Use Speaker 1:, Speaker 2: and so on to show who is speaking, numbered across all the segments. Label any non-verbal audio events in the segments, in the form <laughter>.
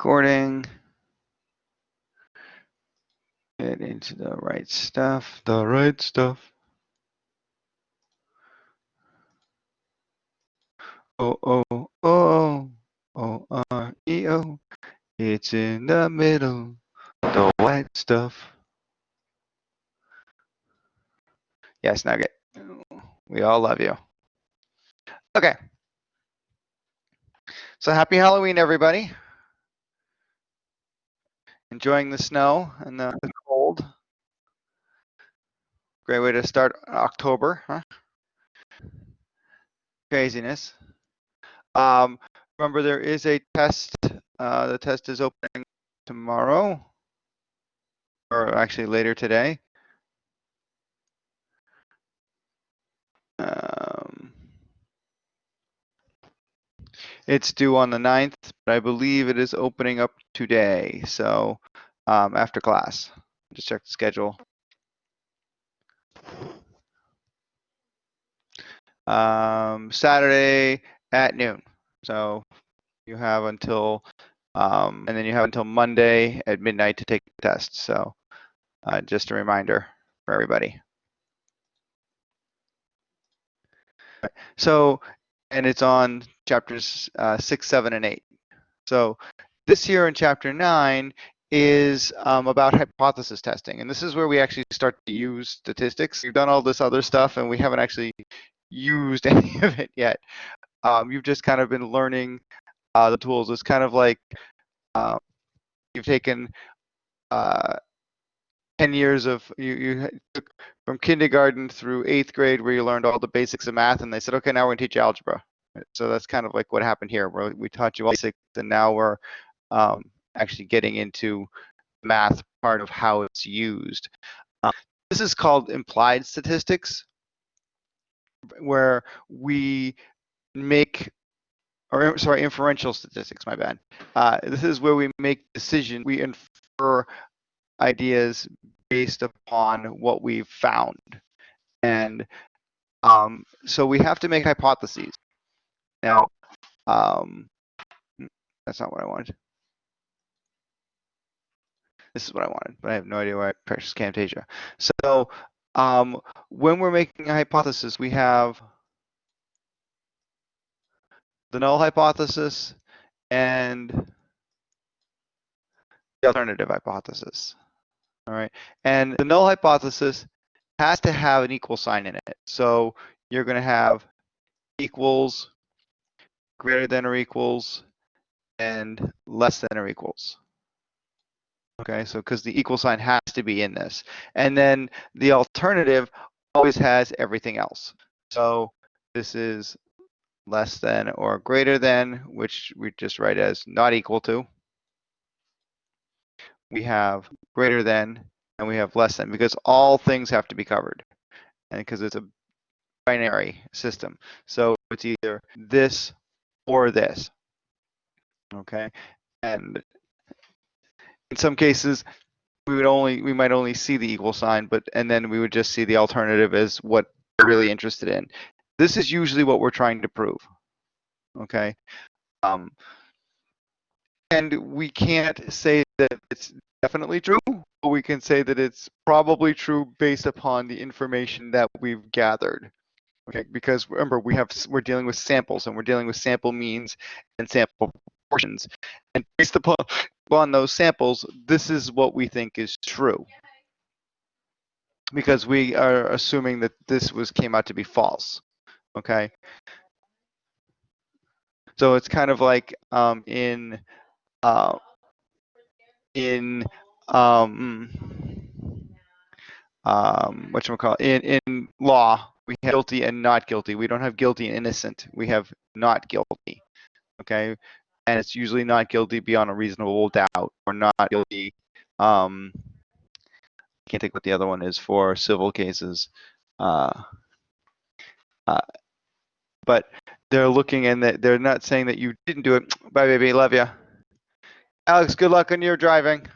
Speaker 1: recording. Get into the right stuff.
Speaker 2: The right stuff.
Speaker 1: O O O O R E O. It's in the middle. The white stuff. Yes, Nugget. We all love you. Okay. So happy Halloween, everybody. Enjoying the snow and the, cold. Great way to start October, huh? Craziness. Um, remember, there is a test. Uh, the test is opening tomorrow, or actually later today. Um, it's due on the 9th, but I believe it is opening up today. So um, after class, just check the schedule. Um, Saturday at noon. So you have until, um, and then you have until Monday at midnight to take the test. So uh, just a reminder for everybody. So, and it's on chapters uh, six, seven, and eight. So this here in chapter nine is um, about hypothesis testing. And this is where we actually start to use statistics. We've done all this other stuff and we haven't actually used <laughs> any of it yet. Um, you've just kind of been learning uh, the tools. It's kind of like uh, you've taken uh, 10 years of you, you took from kindergarten through eighth grade where you learned all the basics of math and they said okay now we're going to teach algebra so that's kind of like what happened here where we taught you all basics and now we're um, actually getting into math part of how it's used um, this is called implied statistics where we make or sorry inferential statistics my bad uh, this is where we make decisions. we infer ideas based upon what we've found. And um, so we have to make hypotheses. Now, um, that's not what I wanted. This is what I wanted, but I have no idea why I pressed Camtasia. So um, when we're making a hypothesis, we have the null hypothesis and the alternative hypothesis. All right. And the null hypothesis has to have an equal sign in it. So you're going to have equals, greater than or equals, and less than or equals. Okay, so because the equal sign has to be in this. And then the alternative always has everything else. So this is less than or greater than, which we just write as not equal to we have greater than, and we have less than, because all things have to be covered, and because it's a binary system. So it's either this or this. Okay, and in some cases, we would only we might only see the equal sign, but and then we would just see the alternative as what we're really interested in. This is usually what we're trying to prove. Okay. Um, and we can't say that it's definitely true, but we can say that it's probably true based upon the information that we've gathered. Okay, because remember we have we're dealing with samples and we're dealing with sample means and sample proportions, and based <laughs> upon those samples, this is what we think is true. Because we are assuming that this was came out to be false. Okay. So it's kind of like um, in uh, in um, um, what you call in in law we have guilty and not guilty. We don't have guilty and innocent. We have not guilty. Okay, and it's usually not guilty beyond a reasonable doubt or not guilty. Um, I can't think what the other one is for civil cases. Uh, uh, but they're looking and they're not saying that you didn't do it. Bye, baby. Love you. Alex, good luck on your driving.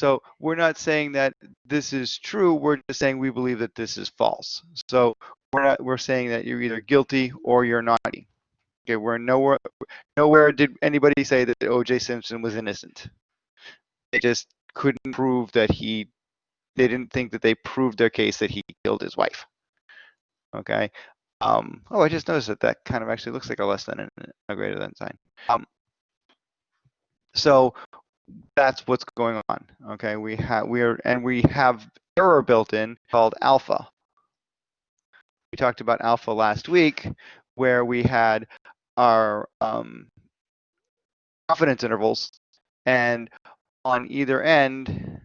Speaker 1: So we're not saying that this is true. We're just saying we believe that this is false. So we're not, we're saying that you're either guilty or you're not. Okay, we're nowhere nowhere did anybody say that O.J. Simpson was innocent. They just couldn't prove that he. They didn't think that they proved their case that he killed his wife. Okay. Um, oh, I just noticed that that kind of actually looks like a less than and a greater than sign. Um, so that's what's going on. Okay, we have we are and we have error built in called alpha. We talked about alpha last week, where we had our um, confidence intervals, and on either end.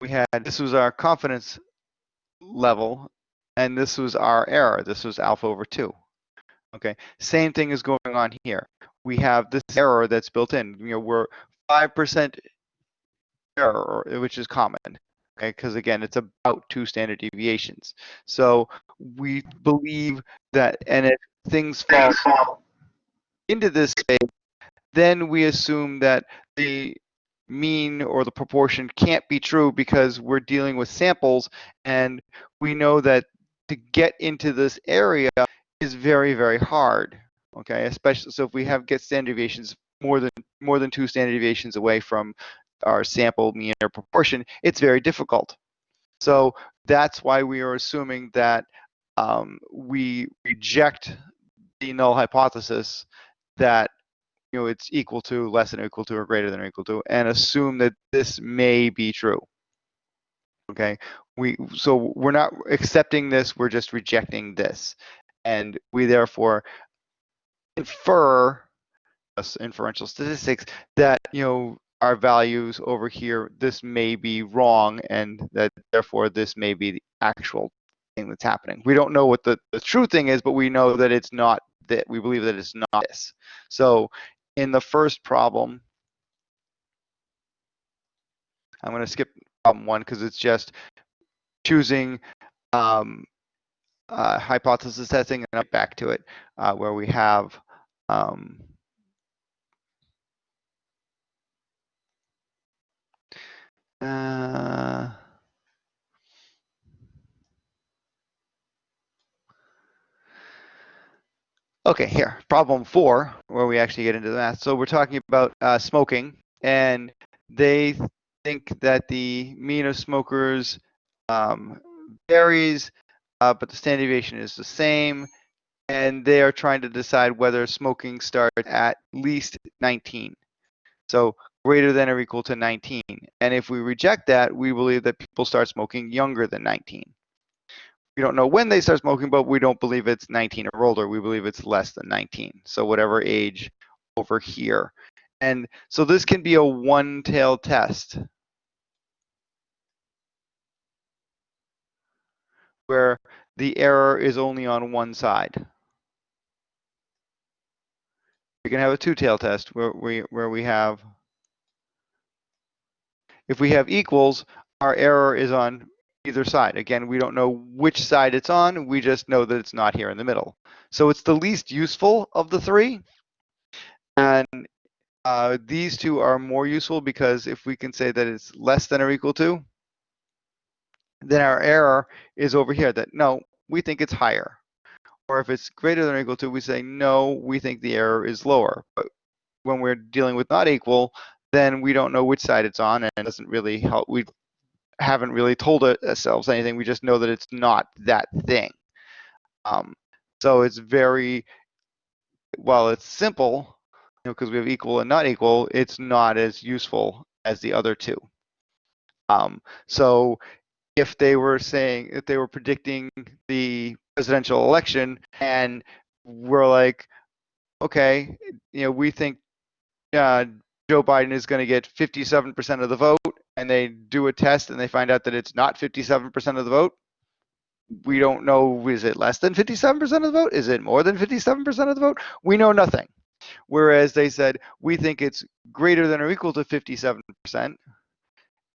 Speaker 1: We had this was our confidence level and this was our error. This was alpha over 2. Okay, same thing is going on here. We have this error that's built in. You know, we're 5% error, which is common. Okay, because again, it's about two standard deviations. So we believe that, and if things fall into this space, then we assume that the mean or the proportion can't be true because we're dealing with samples and we know that to get into this area is very, very hard. Okay, especially so if we have get standard deviations more than more than two standard deviations away from our sample mean or proportion, it's very difficult. So that's why we are assuming that um, we reject the null hypothesis that you know it's equal to, less than or equal to, or greater than or equal to, and assume that this may be true. Okay, we so we're not accepting this, we're just rejecting this. And we therefore infer inferential statistics that you know our values over here this may be wrong and that therefore this may be the actual thing that's happening. We don't know what the, the true thing is but we know that it's not that we believe that it's not this. So in the first problem i'm going to skip problem one because it's just choosing um, uh, hypothesis testing and back to it uh, where we have um, uh, okay here problem four where we actually get into the math. So we're talking about uh, smoking and they think that the mean of smokers um, varies, uh, but the standard deviation is the same. And they are trying to decide whether smoking starts at least 19. So greater than or equal to 19. And if we reject that, we believe that people start smoking younger than 19. We don't know when they start smoking, but we don't believe it's 19 or older. We believe it's less than 19. So whatever age over here. And so this can be a one-tail test. where the error is only on one side. We can have a two-tail test where we where we have if we have equals, our error is on either side. Again, we don't know which side it's on. We just know that it's not here in the middle. So it's the least useful of the three. And uh, these two are more useful because if we can say that it's less than or equal to, then our error is over here that no, we think it's higher. Or if it's greater than or equal to, we say no, we think the error is lower. But when we're dealing with not equal, then we don't know which side it's on and it doesn't really help. We haven't really told ourselves anything. We just know that it's not that thing. Um, so it's very, while it's simple, you know, because we have equal and not equal, it's not as useful as the other two. Um, so if they were saying if they were predicting the presidential election and we're like okay you know we think uh, joe biden is going to get 57% of the vote and they do a test and they find out that it's not 57% of the vote we don't know is it less than 57% of the vote? Is it more than 57% of the vote? We know nothing whereas they said we think it's greater than or equal to 57%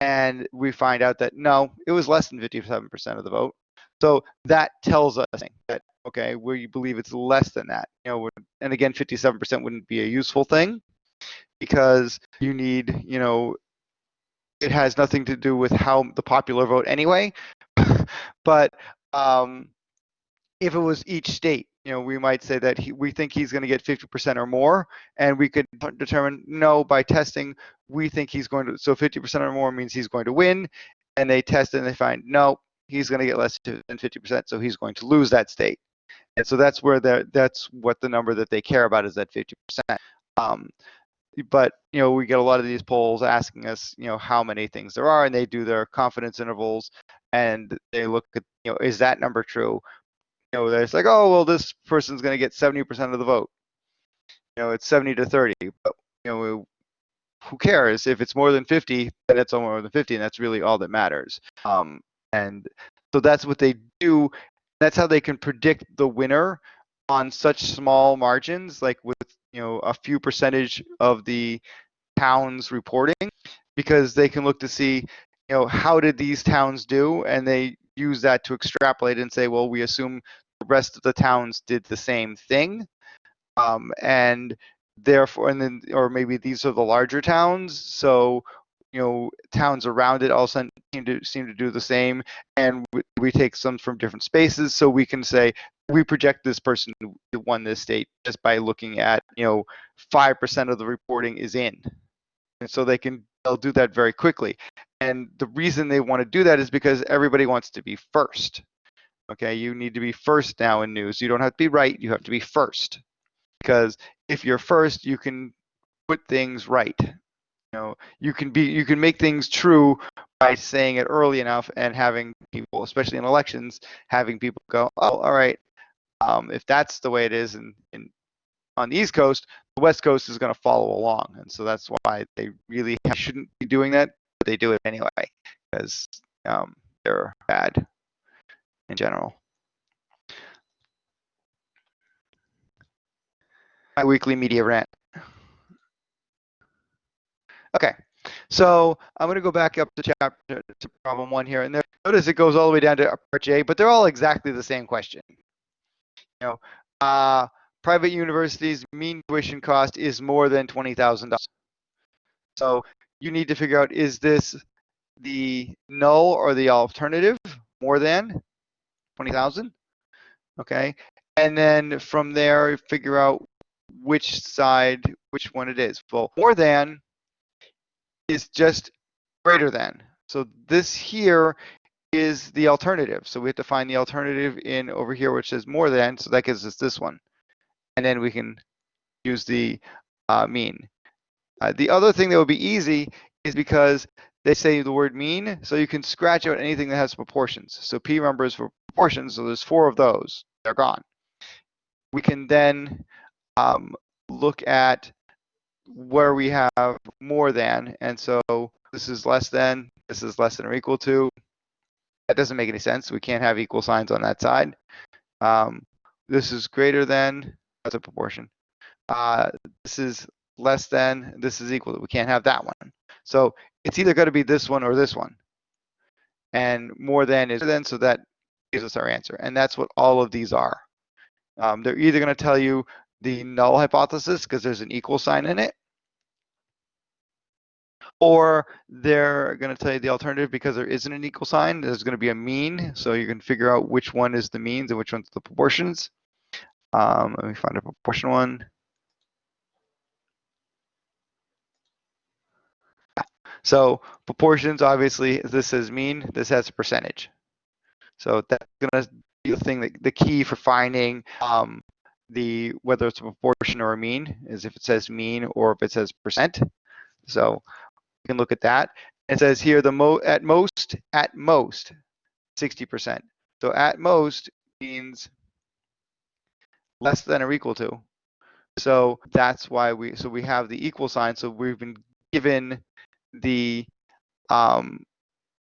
Speaker 1: and we find out that no, it was less than 57% of the vote. So that tells us that okay, we believe it's less than that. You know, and again, 57% wouldn't be a useful thing because you need, you know, it has nothing to do with how the popular vote anyway. <laughs> but um, if it was each state, you know, we might say that he, we think he's going to get 50% or more, and we could determine no by testing. We think he's going to so 50% or more means he's going to win, and they test and they find no, he's going to get less than 50%, so he's going to lose that state. And so that's where the that's what the number that they care about is that 50%. Um, but you know we get a lot of these polls asking us you know how many things there are and they do their confidence intervals and they look at you know is that number true you know it's like oh well this person's going to get 70% of the vote. You know it's 70 to 30 but you know who cares? If it's more than 50 then it's more than 50 and that's really all that matters. Um, and so that's what they do. That's how they can predict the winner on such small margins like with you know a few percentage of the towns reporting because they can look to see you know how did these towns do and they use that to extrapolate and say well we assume the rest of the towns did the same thing. Um, and therefore and then or maybe these are the larger towns. So you know towns around it also seem to seem to do the same. And we, we take some from different spaces. So we can say we project this person to won this state just by looking at you know five percent of the reporting is in. And so they can they'll do that very quickly and the reason they want to do that is because everybody wants to be first okay? You need to be first now in news. You don't have to be right you have to be first. Because if you're first you can put things right you know? You can be you can make things true by saying it early enough and having people especially in elections having people go oh all right um, if that's the way it is in, in on the East Coast, the West Coast is going to follow along, and so that's why they really shouldn't be doing that, they do it anyway because um, they're bad in general. My weekly media rant. Okay, so I'm going to go back up to chapter to problem one here, and there, notice it goes all the way down to part J, but they're all exactly the same question you know, uh, private universities mean tuition cost is more than twenty thousand dollars. So you need to figure out is this the null or the alternative more than twenty thousand? Okay, and then from there figure out which side, which one it is. Well, more than is just greater than. So this here is the alternative. So we have to find the alternative in over here, which is more than, so that gives us this one. And then we can use the uh, mean. Uh, the other thing that would be easy is because they say the word mean, so you can scratch out anything that has proportions. So P numbers for proportions, so there's four of those, they're gone. We can then um, look at where we have more than, and so this is less than, this is less than or equal to, that doesn't make any sense. We can't have equal signs on that side. Um, this is greater than, that's a proportion. Uh, this is less than, this is equal. to. We can't have that one. So it's either going to be this one or this one. And more than is then, so that gives us our answer. And that's what all of these are. Um, they're either going to tell you the null hypothesis because there's an equal sign in it, or they're going to tell you the alternative because there isn't an equal sign. There's going to be a mean, so you can figure out which one is the means and which one's the proportions. Um, let me find a proportion one. So proportions, obviously, this is mean, this has a percentage. So that's going to be the thing, that, the key for finding um, the whether it's a proportion or a mean is if it says mean or if it says percent. So we can look at that. It says here the mo at most, at most, 60%. So at most means less than or equal to. So that's why we, so we have the equal sign. So we've been given the um,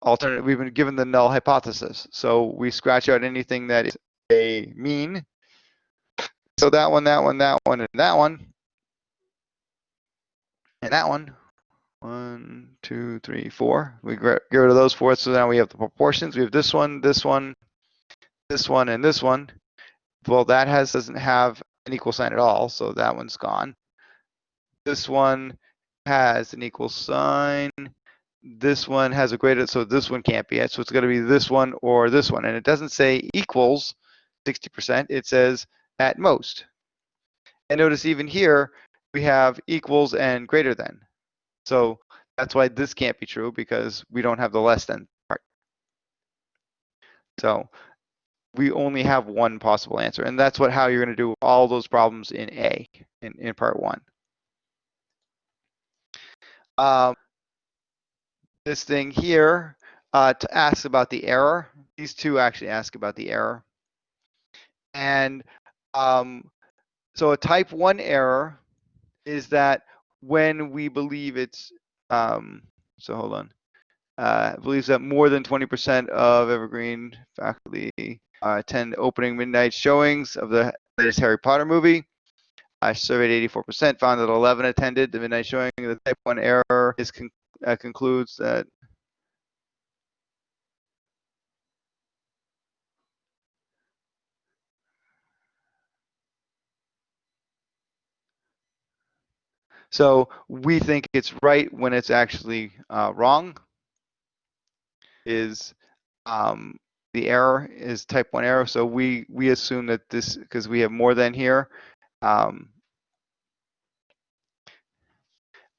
Speaker 1: alternate, we've been given the null hypothesis. So we scratch out anything that is a mean. So that one, that one, that one, and that one. And that one one, two, three, four. We get rid of those four. So now we have the proportions. We have this one, this one, this one, and this one. Well, that has doesn't have an equal sign at all, so that one's gone. This one has an equal sign. this one has a greater, so this one can't be it. So it's going to be this one or this one. And it doesn't say equals 60%, it says at most. And notice even here, we have equals and greater than. So that's why this can't be true because we don't have the less than part. So we only have one possible answer. And that's what how you're going to do all those problems in A, in, in part one. Um, this thing here uh, to ask about the error. These two actually ask about the error. And um, so a type 1 error is that when we believe it's, um, so hold on, uh, believes that more than 20% of Evergreen faculty uh, attend opening midnight showings of the latest Harry Potter movie. I surveyed 84%, found that 11 attended the midnight showing. The type 1 error is con uh, concludes that So we think it's right when it's actually uh, wrong. Is um, the error is type one error? So we we assume that this because we have more than here. Um,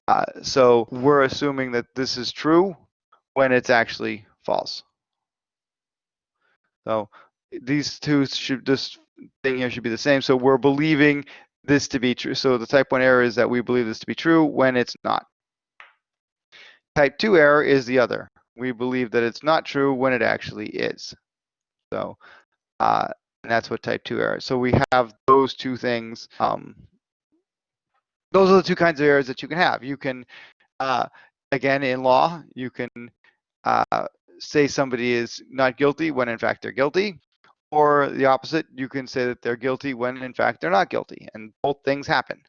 Speaker 1: uh, so we're assuming that this is true when it's actually false. So these two should this thing here should be the same. So we're believing this to be true. So the type 1 error is that we believe this to be true when it's not. Type 2 error is the other. We believe that it's not true when it actually is. So uh, and that's what type 2 error is. So we have those two things. Um, those are the two kinds of errors that you can have. You can, uh, again, in law, you can uh, say somebody is not guilty when in fact they're guilty. Or the opposite, you can say that they're guilty when in fact they're not guilty, and both things happen.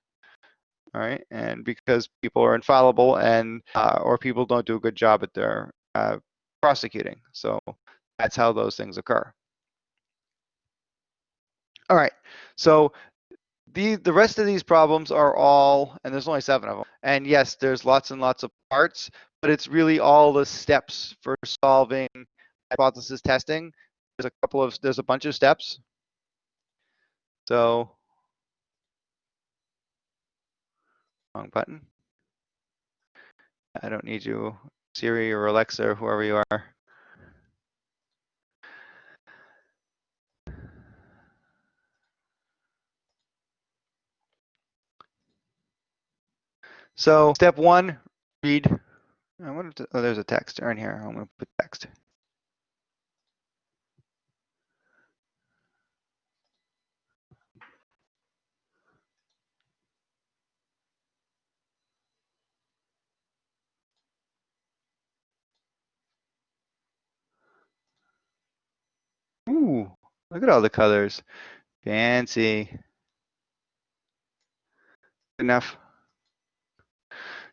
Speaker 1: All right, and because people are infallible and uh, or people don't do a good job at their uh, prosecuting, so that's how those things occur. All right, so the the rest of these problems are all, and there's only seven of them. And yes, there's lots and lots of parts, but it's really all the steps for solving hypothesis testing there's a couple of, there's a bunch of steps. So, wrong button. I don't need you, Siri or Alexa or whoever you are. So step one, read. I wonder if, oh, there's a text in here. I'm going to put text. Ooh, look at all the colors. Fancy. Enough.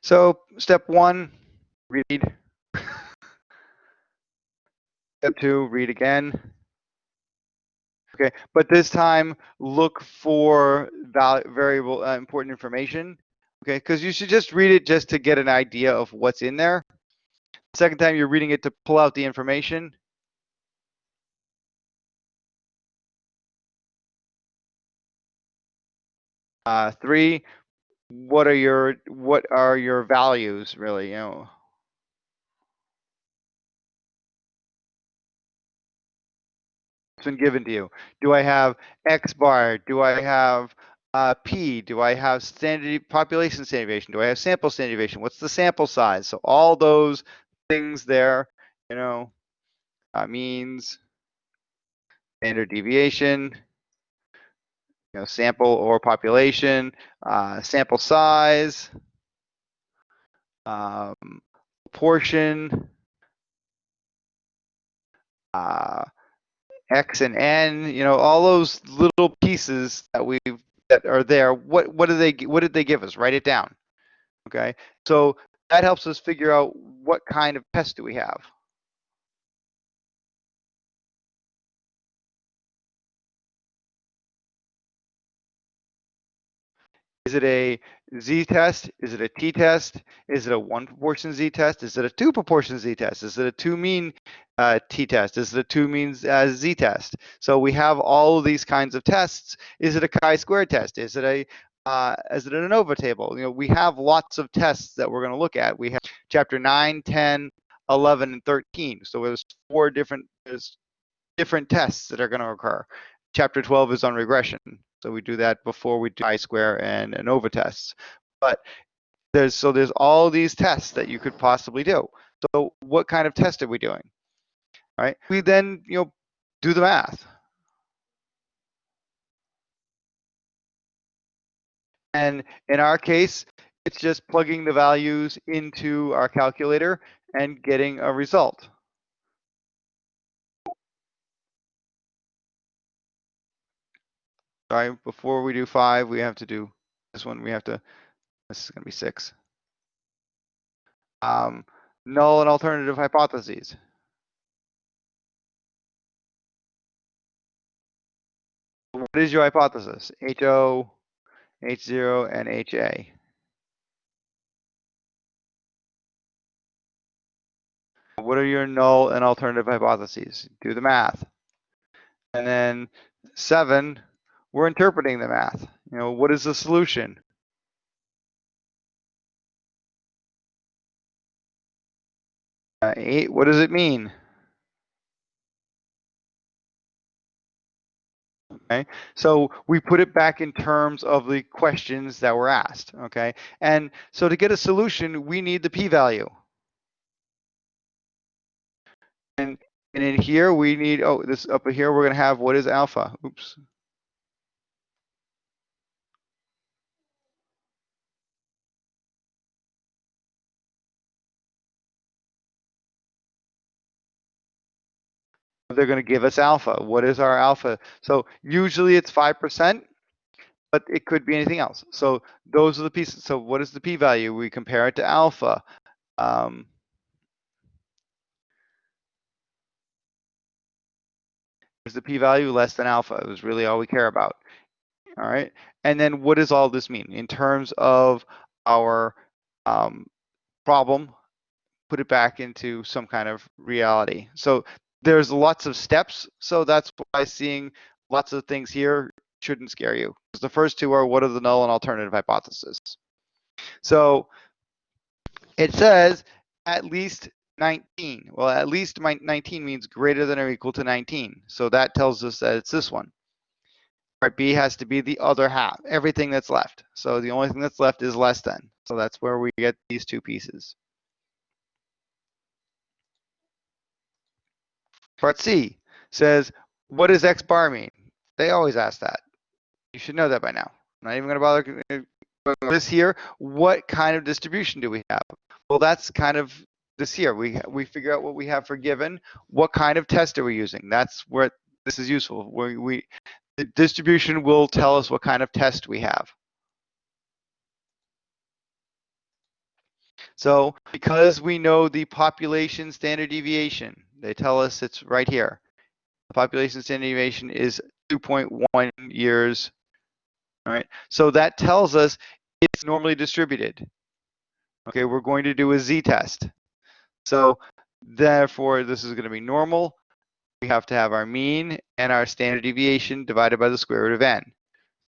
Speaker 1: So step one, read. <laughs> step two, read again. Okay, but this time look for variable uh, important information. Okay, because you should just read it just to get an idea of what's in there. Second time you're reading it to pull out the information. Uh, three, what are your what are your values really? You know. It's been given to you. Do I have X bar? Do I have uh, P? Do I have standard population standard deviation? Do I have sample standard deviation? What's the sample size? So all those things there, you know, uh, means standard deviation, you know, sample or population, uh, sample size, um, portion, uh, X and N, you know, all those little pieces that we that are there. What what do they what did they give us? Write it down. Okay, so that helps us figure out what kind of pest do we have. Is it a z-test? Is it a t-test? Is it a one proportion z-test? Is it a two proportion z-test? Is it a two mean uh, t-test? Is it a two means uh, z-test? So we have all of these kinds of tests. Is it a chi-square test? Is it a uh, is it an ANOVA table? You know, we have lots of tests that we're going to look at. We have chapter 9, 10, 11, and 13. So there's four different there's different tests that are going to occur. Chapter 12 is on regression. So we do that before we do chi-square and ANOVA tests. But there's so there's all these tests that you could possibly do. So what kind of test are we doing? All right. We then you know do the math. And in our case, it's just plugging the values into our calculator and getting a result. Sorry, before we do five, we have to do this one. We have to, this is going to be six. Um, null and alternative hypotheses. What is your hypothesis? HO, H0, and HA. What are your null and alternative hypotheses? Do the math. And then seven, we're interpreting the math. You know, what is the solution? Uh, eight, what does it mean? Okay, so we put it back in terms of the questions that were asked. Okay, and so to get a solution, we need the p-value. And, and in here, we need, oh, this up here, we're going to have what is alpha? Oops. They're going to give us alpha. What is our alpha? So usually it's 5%, but it could be anything else. So those are the pieces. So what is the p-value? We compare it to alpha. Um, is the p-value less than alpha? It was really all we care about. All right. And then what does all this mean in terms of our um, problem? Put it back into some kind of reality. So there's lots of steps, so that's why seeing lots of things here shouldn't scare you. Because the first two are what are the null and alternative hypotheses. So it says at least 19. Well, at least 19 means greater than or equal to 19. So that tells us that it's this one. Part B has to be the other half, everything that's left. So the only thing that's left is less than. So that's where we get these two pieces. Part C says, what does X bar mean? They always ask that. You should know that by now. I'm not even going to bother uh, this here. What kind of distribution do we have? Well, that's kind of this here. We we figure out what we have for given. What kind of test are we using? That's where this is useful. We, we the distribution will tell us what kind of test we have. So because we know the population standard deviation, they tell us it's right here. The population standard deviation is 2.1 years. All right, so that tells us it's normally distributed. Okay, we're going to do a z-test. So therefore, this is going to be normal. We have to have our mean and our standard deviation divided by the square root of n.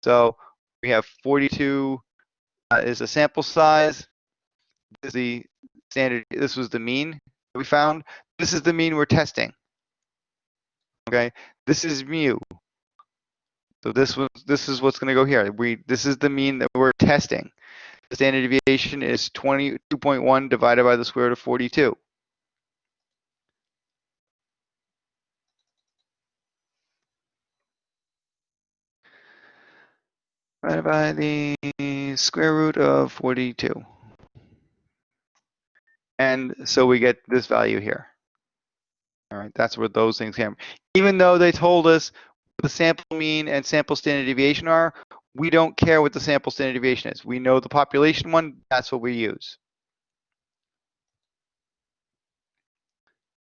Speaker 1: So we have 42 uh, is a sample size. This is the standard. This was the mean that we found. This is the mean we're testing. Okay, this is mu. So this was this is what's going to go here. We this is the mean that we're testing. The standard deviation is 22.1 divided by the square root of 42. Divided by the square root of 42. And so we get this value here. All right, that's where those things came. Even though they told us the sample mean and sample standard deviation are, we don't care what the sample standard deviation is. We know the population one, that's what we use.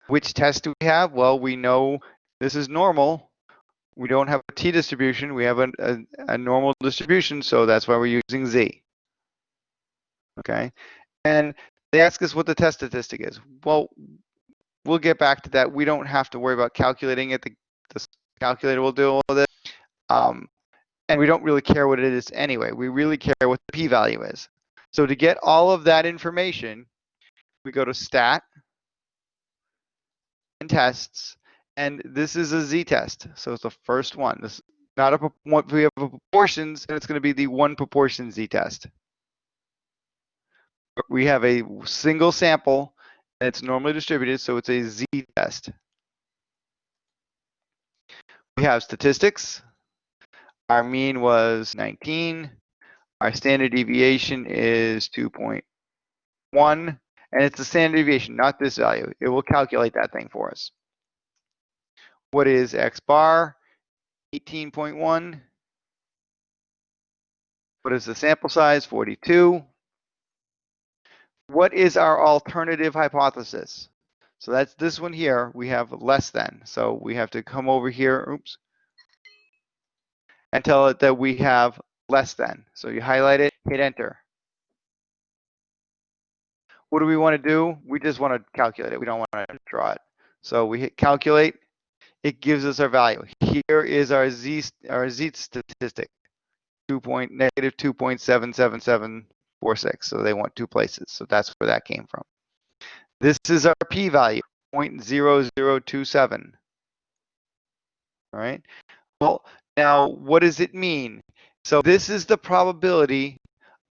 Speaker 1: Which test do we have? Well, we know this is normal. We don't have a t-distribution, we have a, a, a normal distribution, so that's why we're using z. Okay, and they ask us what the test statistic is. Well, we'll get back to that. We don't have to worry about calculating it. The, the calculator will do all of it. Um, and we don't really care what it is anyway. We really care what the p-value is. So to get all of that information, we go to stat and tests, and this is a z-test. So it's the first one. This not a we have a proportions, and it's going to be the one proportion z-test. We have a single sample, and it's normally distributed, so it's a z-test. We have statistics. Our mean was 19. Our standard deviation is 2.1, and it's the standard deviation, not this value. It will calculate that thing for us. What is x bar? 18.1. What is the sample size? 42. What is our alternative hypothesis? So that's this one here. We have less than. So we have to come over here, oops, and tell it that we have less than. So you highlight it, hit enter. What do we want to do? We just want to calculate it. We don't want to draw it. So we hit calculate. It gives us our value. Here is our z our z statistic, 2 point negative 2.77746. So they want two places. So that's where that came from. This is our p-value, 0.0027. All right. Well, now what does it mean? So this is the probability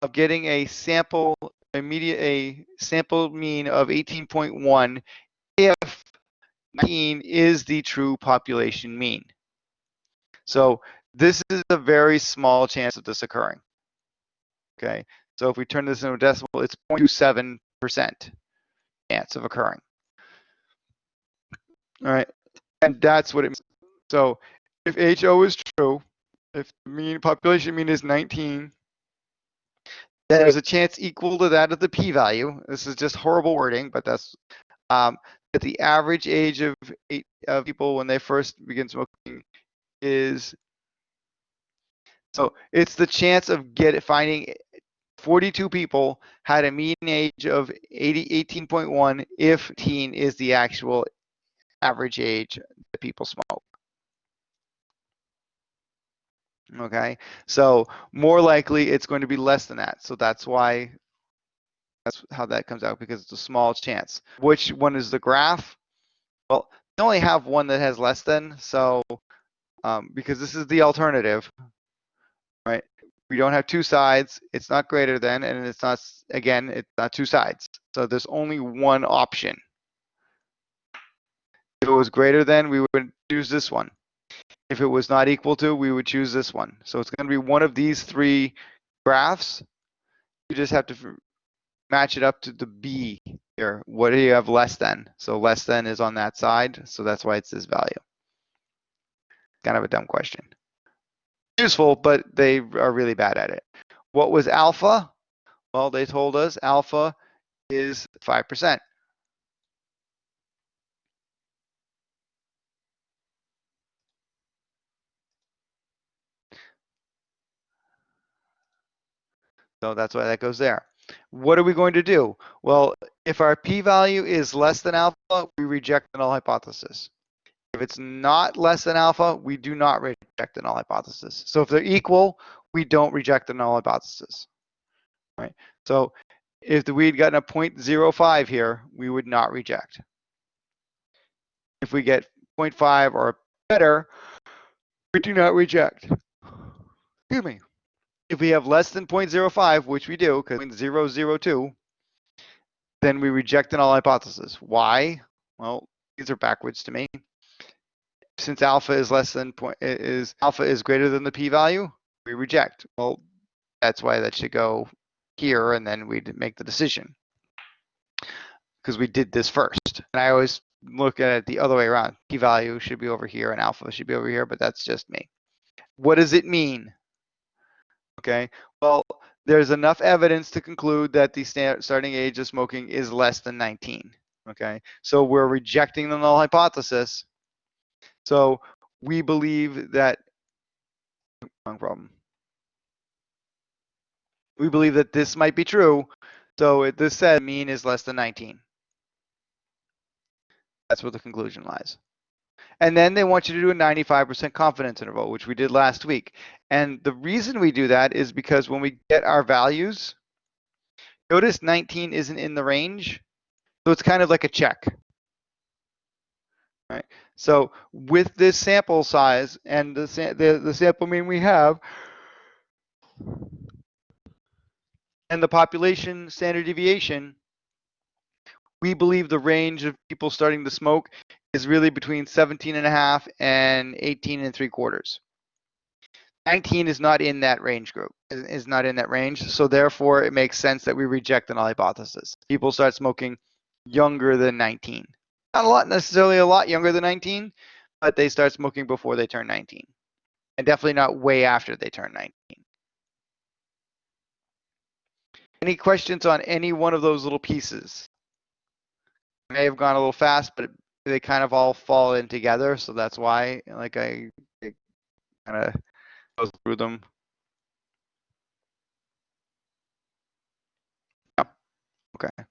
Speaker 1: of getting a sample immediate a sample mean of 18.1 if 19 is the true population mean. So this is a very small chance of this occurring. Okay, so if we turn this into a decimal, it's 0.27% chance of occurring. All right, and that's what it means. So if HO is true, if the mean population mean is 19, then there's a chance equal to that of the p-value. This is just horrible wording, but that's um, that the average age of eight, of people when they first begin smoking is so it's the chance of get finding 42 people had a mean age of 80, 18.1 if teen is the actual average age that people smoke. Okay, so more likely it's going to be less than that. So that's why that's how that comes out because it's a small chance. Which one is the graph? Well, they only have one that has less than, so um, because this is the alternative? We don't have two sides, it's not greater than, and it's not, again, it's not two sides. So there's only one option. If it was greater than, we would choose this one. If it was not equal to, we would choose this one. So it's going to be one of these three graphs. You just have to match it up to the B here. What do you have less than? So less than is on that side. So that's why it's this value. Kind of a dumb question. Useful, but they are really bad at it. What was alpha? Well, they told us alpha is 5%. So that's why that goes there. What are we going to do? Well, if our p-value is less than alpha, we reject the null hypothesis. If it's not less than alpha, we do not reject the null hypothesis. So if they're equal, we don't reject the null hypothesis. Right? So if we had gotten a 0.05 here, we would not reject. If we get 0.5 or better, we do not reject. Excuse me. If we have less than 0.05, which we do, because 0.002, then we reject the null hypothesis. Why? Well, these are backwards to me. Since alpha is less than point is alpha is greater than the p-value, we reject. Well, that's why that should go here, and then we'd make the decision because we did this first. And I always look at it the other way around. P-value should be over here, and alpha should be over here, but that's just me. What does it mean? Okay, well, there's enough evidence to conclude that the starting age of smoking is less than 19. Okay, so we're rejecting the null hypothesis. So we believe that wrong problem. We believe that this might be true. So it, this said mean is less than 19. That's where the conclusion lies. And then they want you to do a 95% confidence interval, which we did last week. And the reason we do that is because when we get our values, notice 19 isn't in the range. So it's kind of like a check. Right. So with this sample size and the, the, the sample mean we have, and the population standard deviation, we believe the range of people starting to smoke is really between 17 and a half and 18 and three quarters. 19 is not in that range group, is not in that range. So therefore it makes sense that we reject the null hypothesis. People start smoking younger than 19. Not a lot, necessarily a lot younger than 19, but they start smoking before they turn 19. And definitely not way after they turn 19. Any questions on any one of those little pieces? I may have gone a little fast, but they kind of all fall in together, so that's why like I, kind of go through them. Yeah. Okay.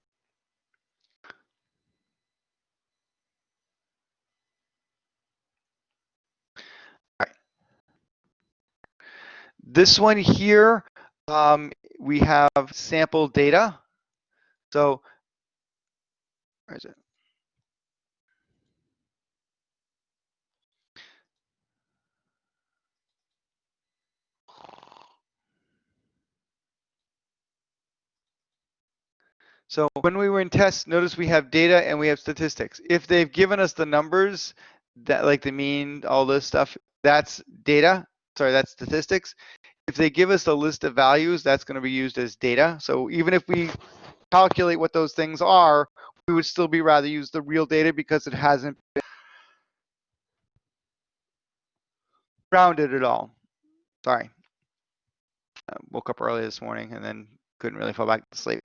Speaker 1: This one here, um, we have sample data. So, where is it? So when we were in tests, notice we have data and we have statistics. If they've given us the numbers, that like the mean, all this stuff, that's data. Sorry, that's statistics. If they give us a list of values, that's going to be used as data. So even if we calculate what those things are, we would still be rather use the real data because it hasn't been rounded at all. Sorry. I woke up early this morning and then couldn't really fall back to sleep.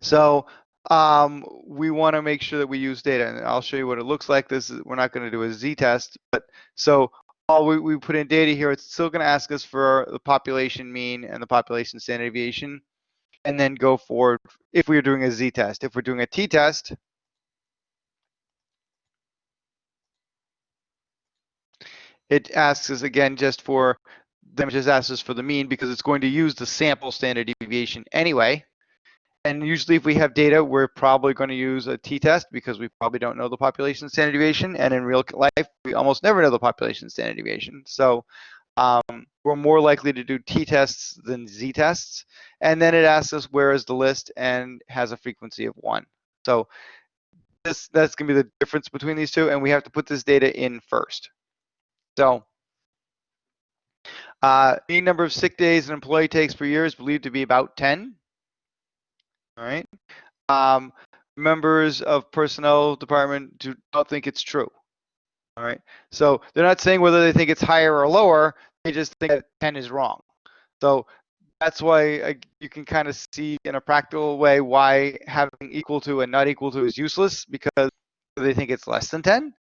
Speaker 1: So um, we want to make sure that we use data, and I'll show you what it looks like. This is, we're not going to do a z-test, but so all we, we put in data here, it's still going to ask us for the population mean and the population standard deviation, and then go forward if we are doing a z-test. If we're doing a t-test, it asks us again just for, it just asks us for the mean because it's going to use the sample standard deviation anyway. And usually if we have data, we're probably going to use a t-test because we probably don't know the population standard deviation. And in real life, we almost never know the population standard deviation. So um, we're more likely to do t-tests than z-tests. And then it asks us where is the list and has a frequency of one. So this that's going to be the difference between these two. And we have to put this data in first. So uh, the number of sick days an employee takes per year is believed to be about 10. All right. Um, members of personnel department do not think it's true. All right. So they're not saying whether they think it's higher or lower. They just think that 10 is wrong. So that's why uh, you can kind of see in a practical way why having equal to and not equal to is useless because they think it's less than 10.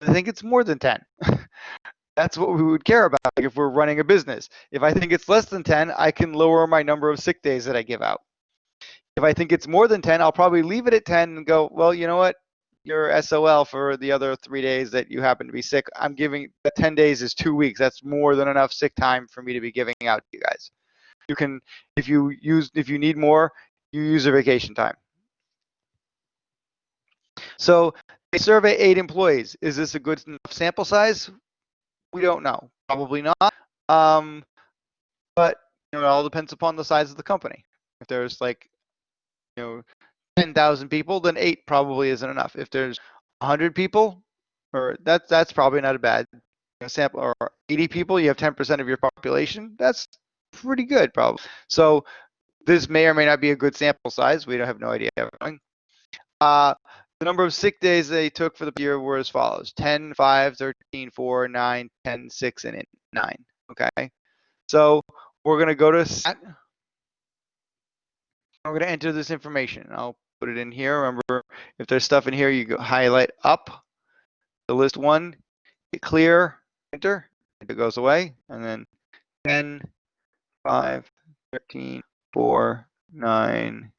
Speaker 1: They think it's more than 10. <laughs> that's what we would care about if we're running a business. If I think it's less than 10, I can lower my number of sick days that I give out. If I think it's more than 10, I'll probably leave it at 10 and go, well, you know what? Your SOL for the other three days that you happen to be sick, I'm giving the 10 days is two weeks. That's more than enough sick time for me to be giving out to you guys. You can, if you use, if you need more, you use your vacation time. So they survey eight employees. Is this a good enough sample size? We don't know. Probably not. Um, but you know, it all depends upon the size of the company. If there's like you know 10,000 people, then eight probably isn't enough. If there's 100 people, or that's that's probably not a bad sample, or 80 people, you have 10% of your population. That's pretty good, probably. So this may or may not be a good sample size. We don't have no idea. Uh, the number of sick days they took for the year were as follows 10, 5, 13, 4, 9, 10, 6, and 9. Okay. So we're going to go to stat. I'm going to enter this information. I'll put it in here. Remember, if there's stuff in here, you go highlight up the list one, hit clear, enter, it goes away, and then 10, 5, 13, 4, 9,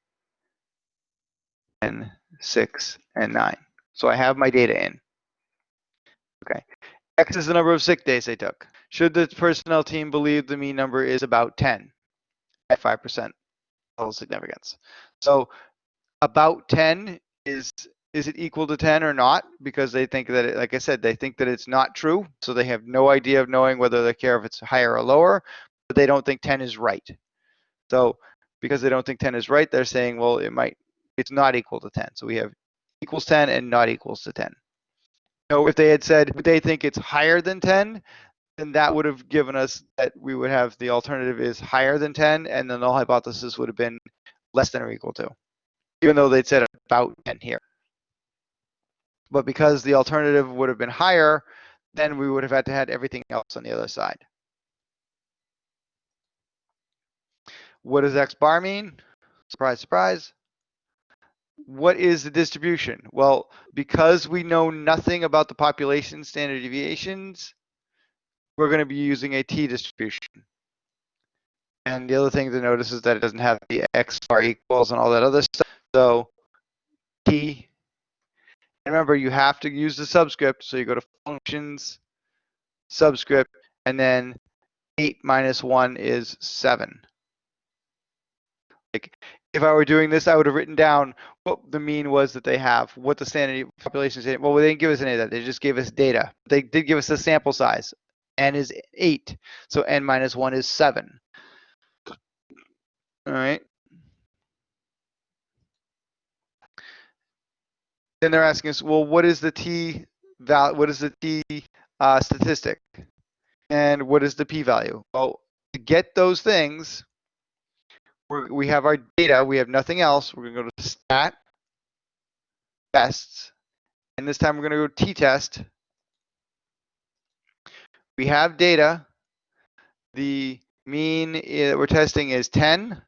Speaker 1: 10, 6, and 9. So I have my data in. Okay. X is the number of sick days they took. Should the personnel team believe the mean number is about 10 at 5% total significance? So about 10 is is it equal to 10 or not? Because they think that, it, like I said, they think that it's not true. So they have no idea of knowing whether they care if it's higher or lower, but they don't think 10 is right. So because they don't think 10 is right, they're saying, well, it might, it's not equal to 10. So we have equals 10 and not equals to 10. So if they had said they think it's higher than 10, then that would have given us that we would have the alternative is higher than 10, and the null hypothesis would have been less than or equal to, even though they'd said about 10 here. But because the alternative would have been higher, then we would have had to had everything else on the other side. What does X bar mean? Surprise, surprise. What is the distribution? Well, because we know nothing about the population standard deviations, we're going to be using a t distribution. And the other thing to notice is that it doesn't have the x bar equals and all that other stuff. So t and remember, you have to use the subscript. So you go to functions, subscript, and then 8 minus 1 is 7. Like, if I were doing this, I would have written down what the mean was that they have, what the standard population is. Well, they didn't give us any of that. They just gave us data. They did give us the sample size. N is 8. So N minus 1 is 7. All right. then they're asking us, well, what is the t val? What is the t uh, statistic? And what is the p-value? Well, to get those things, we we have our data. We have nothing else. We're going to go to stat tests, and this time we're going to go t-test. We have data. The mean that we're testing is 10.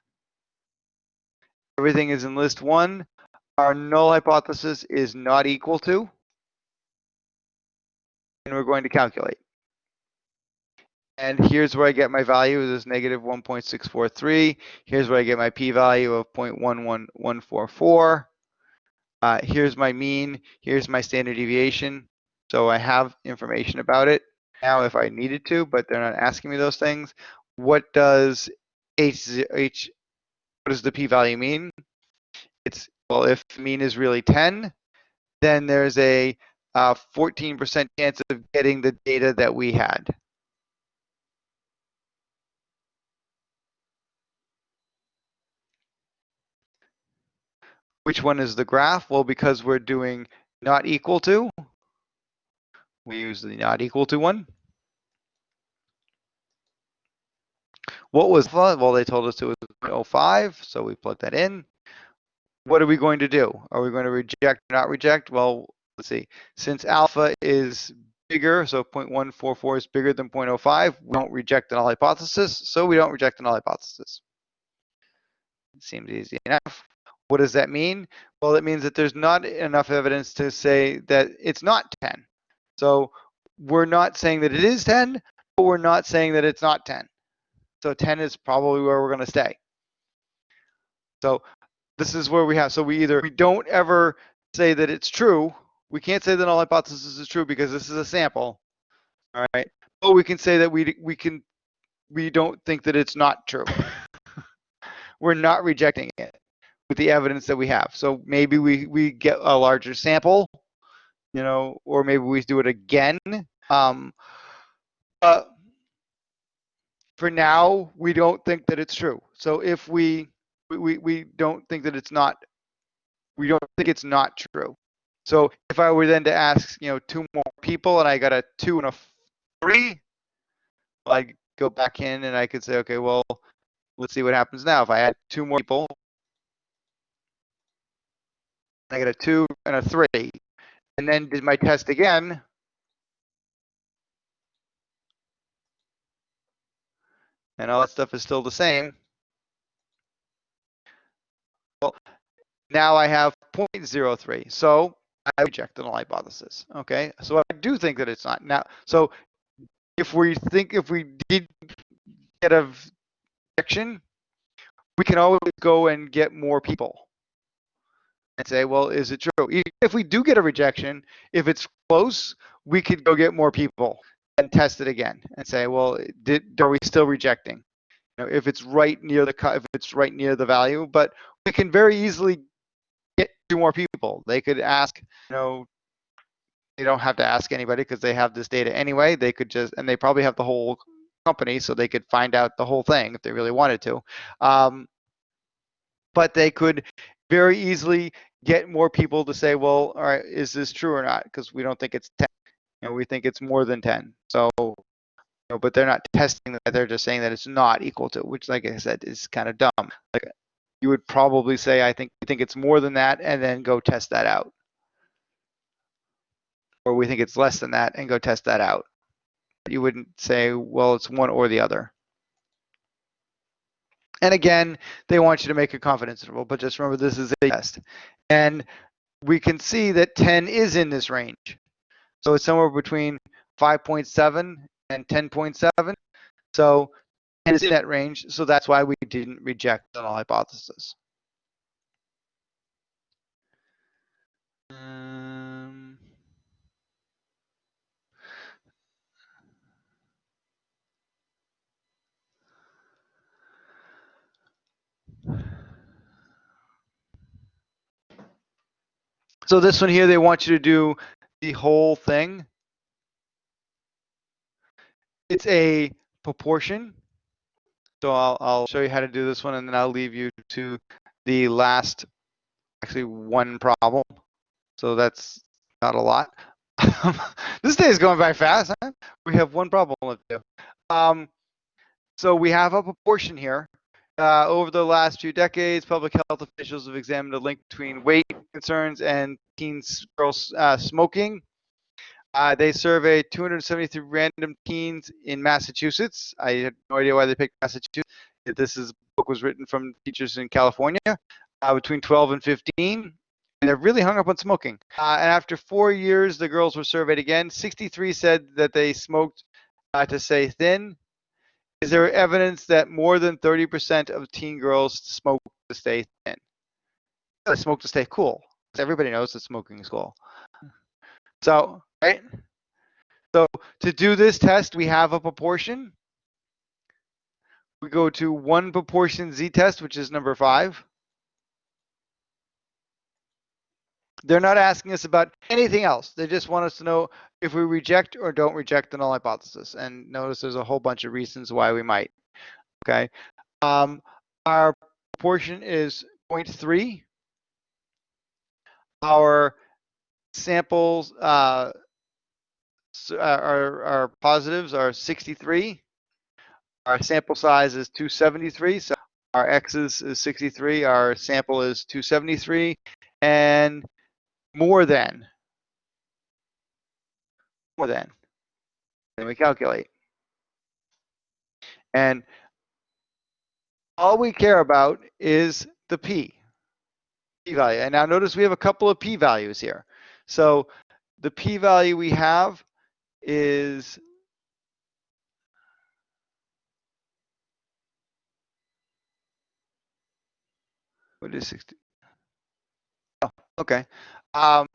Speaker 1: Everything is in list one our null hypothesis is not equal to, and we're going to calculate. And here's where I get my value, this is negative 1.643. Here's where I get my p-value of 0.11144. Uh, here's my mean, here's my standard deviation. So I have information about it now if I needed to, but they're not asking me those things. What does H, H what does the p-value mean? It's well, if mean is really 10, then there's a 14% uh, chance of getting the data that we had. Which one is the graph? Well, because we're doing not equal to, we use the not equal to one. What was, well, they told us it was 0.05, so we plug that in what are we going to do? Are we going to reject or not reject? Well, let's see. Since alpha is bigger, so 0.144 is bigger than 0.05, we don't reject the null hypothesis, so we don't reject the null hypothesis. It seems easy enough. What does that mean? Well, it means that there's not enough evidence to say that it's not 10. So we're not saying that it is 10, but we're not saying that it's not 10. So 10 is probably where we're going to stay. So this is where we have so we either we don't ever say that it's true we can't say that null hypothesis is true because this is a sample all right but we can say that we we can we don't think that it's not true <laughs> we're not rejecting it with the evidence that we have so maybe we we get a larger sample you know or maybe we do it again um but for now we don't think that it's true so if we we, we don't think that it's not we don't think it's not true. So if I were then to ask, you know, two more people and I got a two and a three, I'd go back in and I could say, okay, well, let's see what happens now. If I add two more people, I get a two and a three, and then did my test again. And all that stuff is still the same. Well, now I have 0.03. So I reject the null hypothesis. Okay, so I do think that it's not now. So if we think if we did get a rejection, we can always go and get more people and say, well, is it true? If we do get a rejection, if it's close, we could go get more people and test it again and say, well, did, are we still rejecting? You know, if it's right near the cut if it's right near the value, but we can very easily get two more people. They could ask, you know, they don't have to ask anybody because they have this data anyway. They could just, and they probably have the whole company, so they could find out the whole thing if they really wanted to. Um, but they could very easily get more people to say, well, all right, is this true or not? Because we don't think it's 10. You know, we think it's more than 10. So, you know, but they're not testing that. They're just saying that it's not equal to, which, like I said, is kind of dumb. Like you would probably say, I think we think it's more than that, and then go test that out. Or we think it's less than that, and go test that out. You wouldn't say, well, it's one or the other. And again, they want you to make a confidence interval, but just remember this is a test. And we can see that 10 is in this range. So it's somewhere between 5.7 and 10.7. So 10 is in that range. So that's why we didn't reject the null hypothesis. Um, So this one here, they want you to do the whole thing. It's a proportion. So I'll, I'll show you how to do this one and then I'll leave you to the last, actually one problem. So that's not a lot. <laughs> this day is going by fast. Huh? We have one problem left. Um, so we have a proportion here. Uh, over the last few decades, public health officials have examined the link between weight concerns and teen girls uh, smoking. Uh, they surveyed 273 random teens in Massachusetts. I had no idea why they picked Massachusetts. This is book was written from teachers in California uh, between 12 and 15, and they're really hung up on smoking. Uh, and after four years, the girls were surveyed again. 63 said that they smoked uh, to stay thin. Is there evidence that more than 30% of teen girls smoke to stay thin? They smoke to stay cool. Everybody knows that smoking is cool. So, right? So to do this test, we have a proportion. We go to one proportion z-test, which is number five. They're not asking us about anything else. They just want us to know if we reject or don't reject the null hypothesis. And notice there's a whole bunch of reasons why we might. Okay. Um, our proportion is 0.3. Our samples, uh, uh, our, our positives are 63. Our sample size is 273. So our x's is 63. Our sample is 273. And more than. More than. Then we calculate. And all we care about is the p p value. And now notice we have a couple of p values here. So the p value we have is what is 60 oh okay um,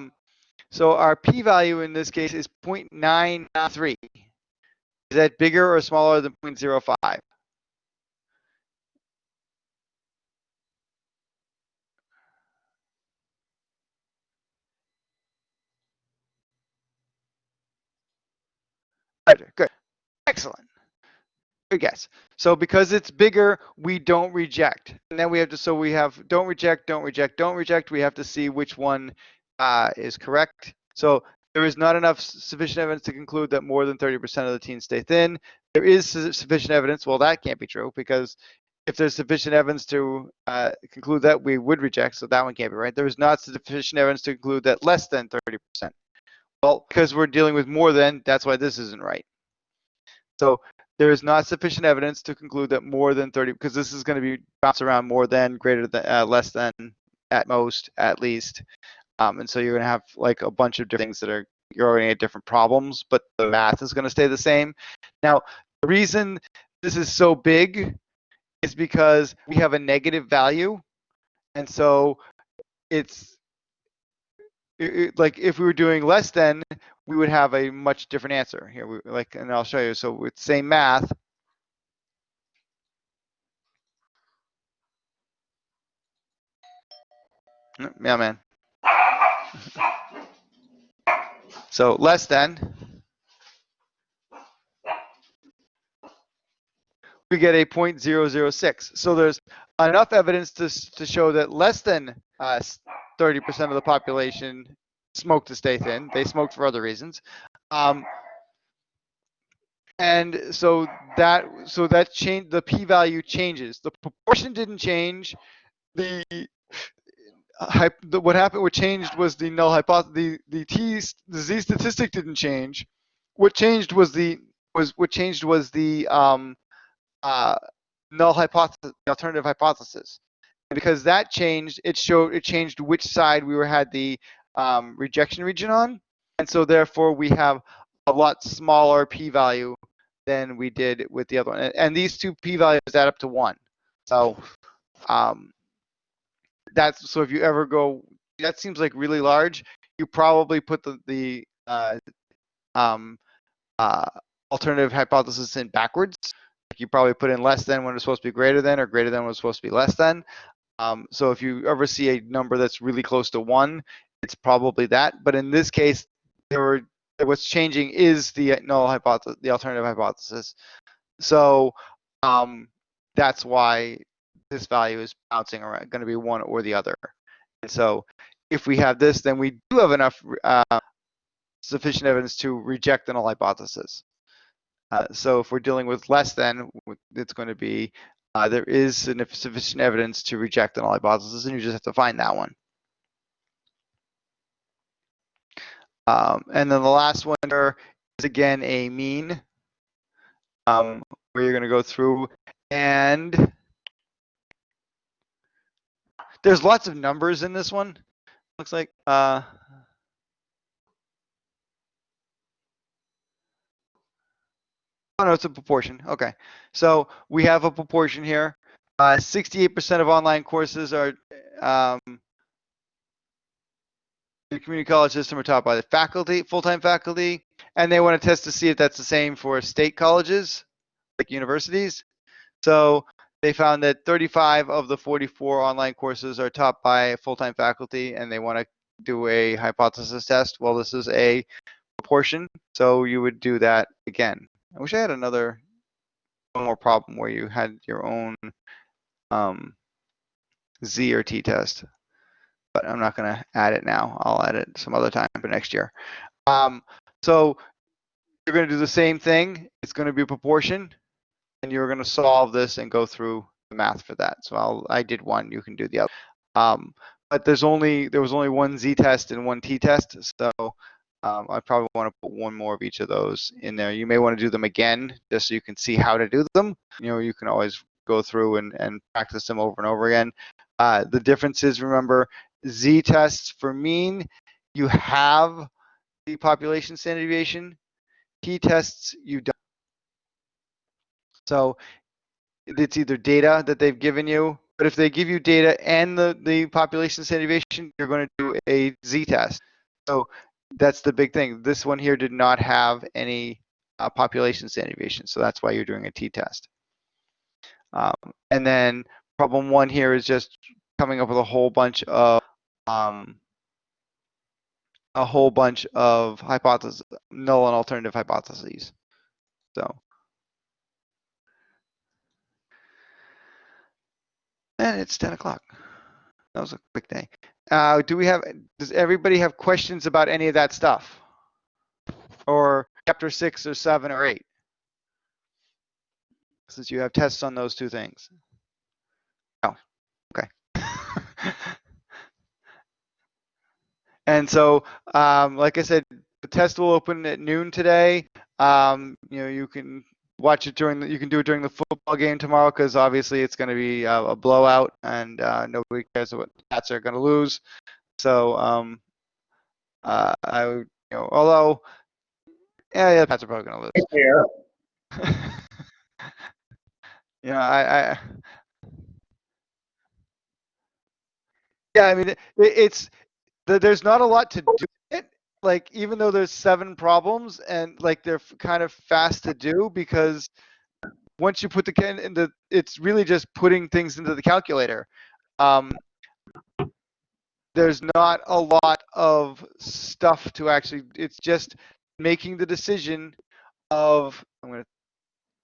Speaker 1: so our p-value in this case is 0.93. Is that bigger or smaller than 0.05? Good. Excellent. Good guess. So because it's bigger, we don't reject. And then we have to, so we have don't reject, don't reject, don't reject. We have to see which one uh, is correct. So there is not enough sufficient evidence to conclude that more than 30% of the teens stay thin. There is sufficient evidence. Well, that can't be true because if there's sufficient evidence to uh, conclude that, we would reject. So that one can't be right. There is not sufficient evidence to conclude that less than 30%. Well, because we're dealing with more than, that's why this isn't right. So there is not sufficient evidence to conclude that more than 30, because this is going to be bounce around more than, greater than, uh, less than, at most, at least. Um, and so you're going to have like a bunch of different things that are you're going to different problems, but the math is going to stay the same. Now, the reason this is so big is because we have a negative value. And so it's it, it, like if we were doing less than, we would have a much different answer here. We, like, and I'll show you. So with same math, yeah, man. So less than, we get a 0.006. So there's enough evidence to, to show that less than 30% uh, of the population smoked to stay thin. They smoked for other reasons. Um, and so that so that change the p-value changes. The proportion didn't change. The, what happened what changed was the null hypothesis. The the t the z statistic didn't change. What changed was the was what changed was the um, uh, null hypothesis, the alternative hypothesis. And because that changed, it showed it changed which side we were had the um, rejection region on, and so therefore we have a lot smaller p-value than we did with the other one. And, and these two p-values add up to one. So um, that's so if you ever go, that seems like really large. You probably put the the uh, um, uh, alternative hypothesis in backwards you probably put in less than when it's supposed to be greater than or greater than when it's supposed to be less than. Um, so if you ever see a number that's really close to one, it's probably that. But in this case, there were what's changing is the null hypothesis, the alternative hypothesis. So um, that's why this value is bouncing around, going to be one or the other. And so if we have this, then we do have enough uh, sufficient evidence to reject the null hypothesis. Uh, so if we're dealing with less than, it's going to be uh, there is sufficient evidence to reject the null hypothesis, and you just have to find that one. Um, and then the last one is again a mean, um, where you're going to go through and there's lots of numbers in this one. Looks like. Uh, Oh, no, it's a proportion. Okay. So we have a proportion here. 68% uh, of online courses are um, the community college system are taught by the faculty, full-time faculty, and they want to test to see if that's the same for state colleges, like universities. So they found that 35 of the 44 online courses are taught by full-time faculty, and they want to do a hypothesis test. Well, this is a proportion, so you would do that again. I wish I had another one more problem where you had your own um, Z or T test, but I'm not going to add it now. I'll add it some other time for next year. Um, so you're going to do the same thing. It's going to be a proportion, and you're going to solve this and go through the math for that. So I'll, I did one. You can do the other. Um, but there's only there was only one Z test and one T test, so um, I probably want to put one more of each of those in there. You may want to do them again just so you can see how to do them. You know, you can always go through and, and practice them over and over again. Uh, the difference is, remember, Z tests for mean, you have the population standard deviation. T tests, you don't. So it's either data that they've given you, but if they give you data and the, the population standard deviation, you're going to do a Z test. So that's the big thing. This one here did not have any uh, population standard deviation, so that's why you're doing a t-test. Um, and then problem one here is just coming up with a whole bunch of um, a whole bunch of hypotheses, null and alternative hypotheses. So. And it's 10 o'clock. That was a quick day. Uh, do we have, does everybody have questions about any of that stuff? Or chapter six or seven or eight? Since you have tests on those two things. Oh, okay. <laughs> and so, um, like I said, the test will open at noon today. Um, you know, you can watch it during the, you can do it during the football game tomorrow because obviously it's going to be a, a blowout and uh, nobody cares what the Pats are going to lose. So um, uh, I would, you know, although yeah, yeah, the Pats are probably going to lose. Yeah. <laughs> you know, I, I yeah, I mean, it, it's there's not a lot to do. Like even though there's seven problems and like they're kind of fast to do because once you put the can in the, it's really just putting things into the calculator. Um, there's not a lot of stuff to actually. It's just making the decision of I'm gonna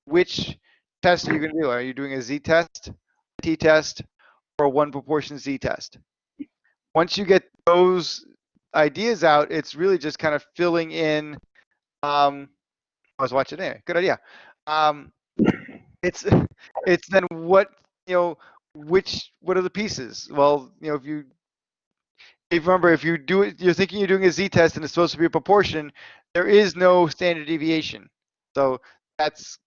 Speaker 1: which test are you gonna do? Are you doing a z-test, t-test, or a one proportion z-test? Once you get those ideas out, it's really just kind of filling in. Um, I was watching it. Good idea. Um, it's <laughs> it's then what you know which what are the pieces? Well, you know if you if remember if you do it, you're thinking you're doing a z-test and it's supposed to be a proportion. There is no standard deviation, so that's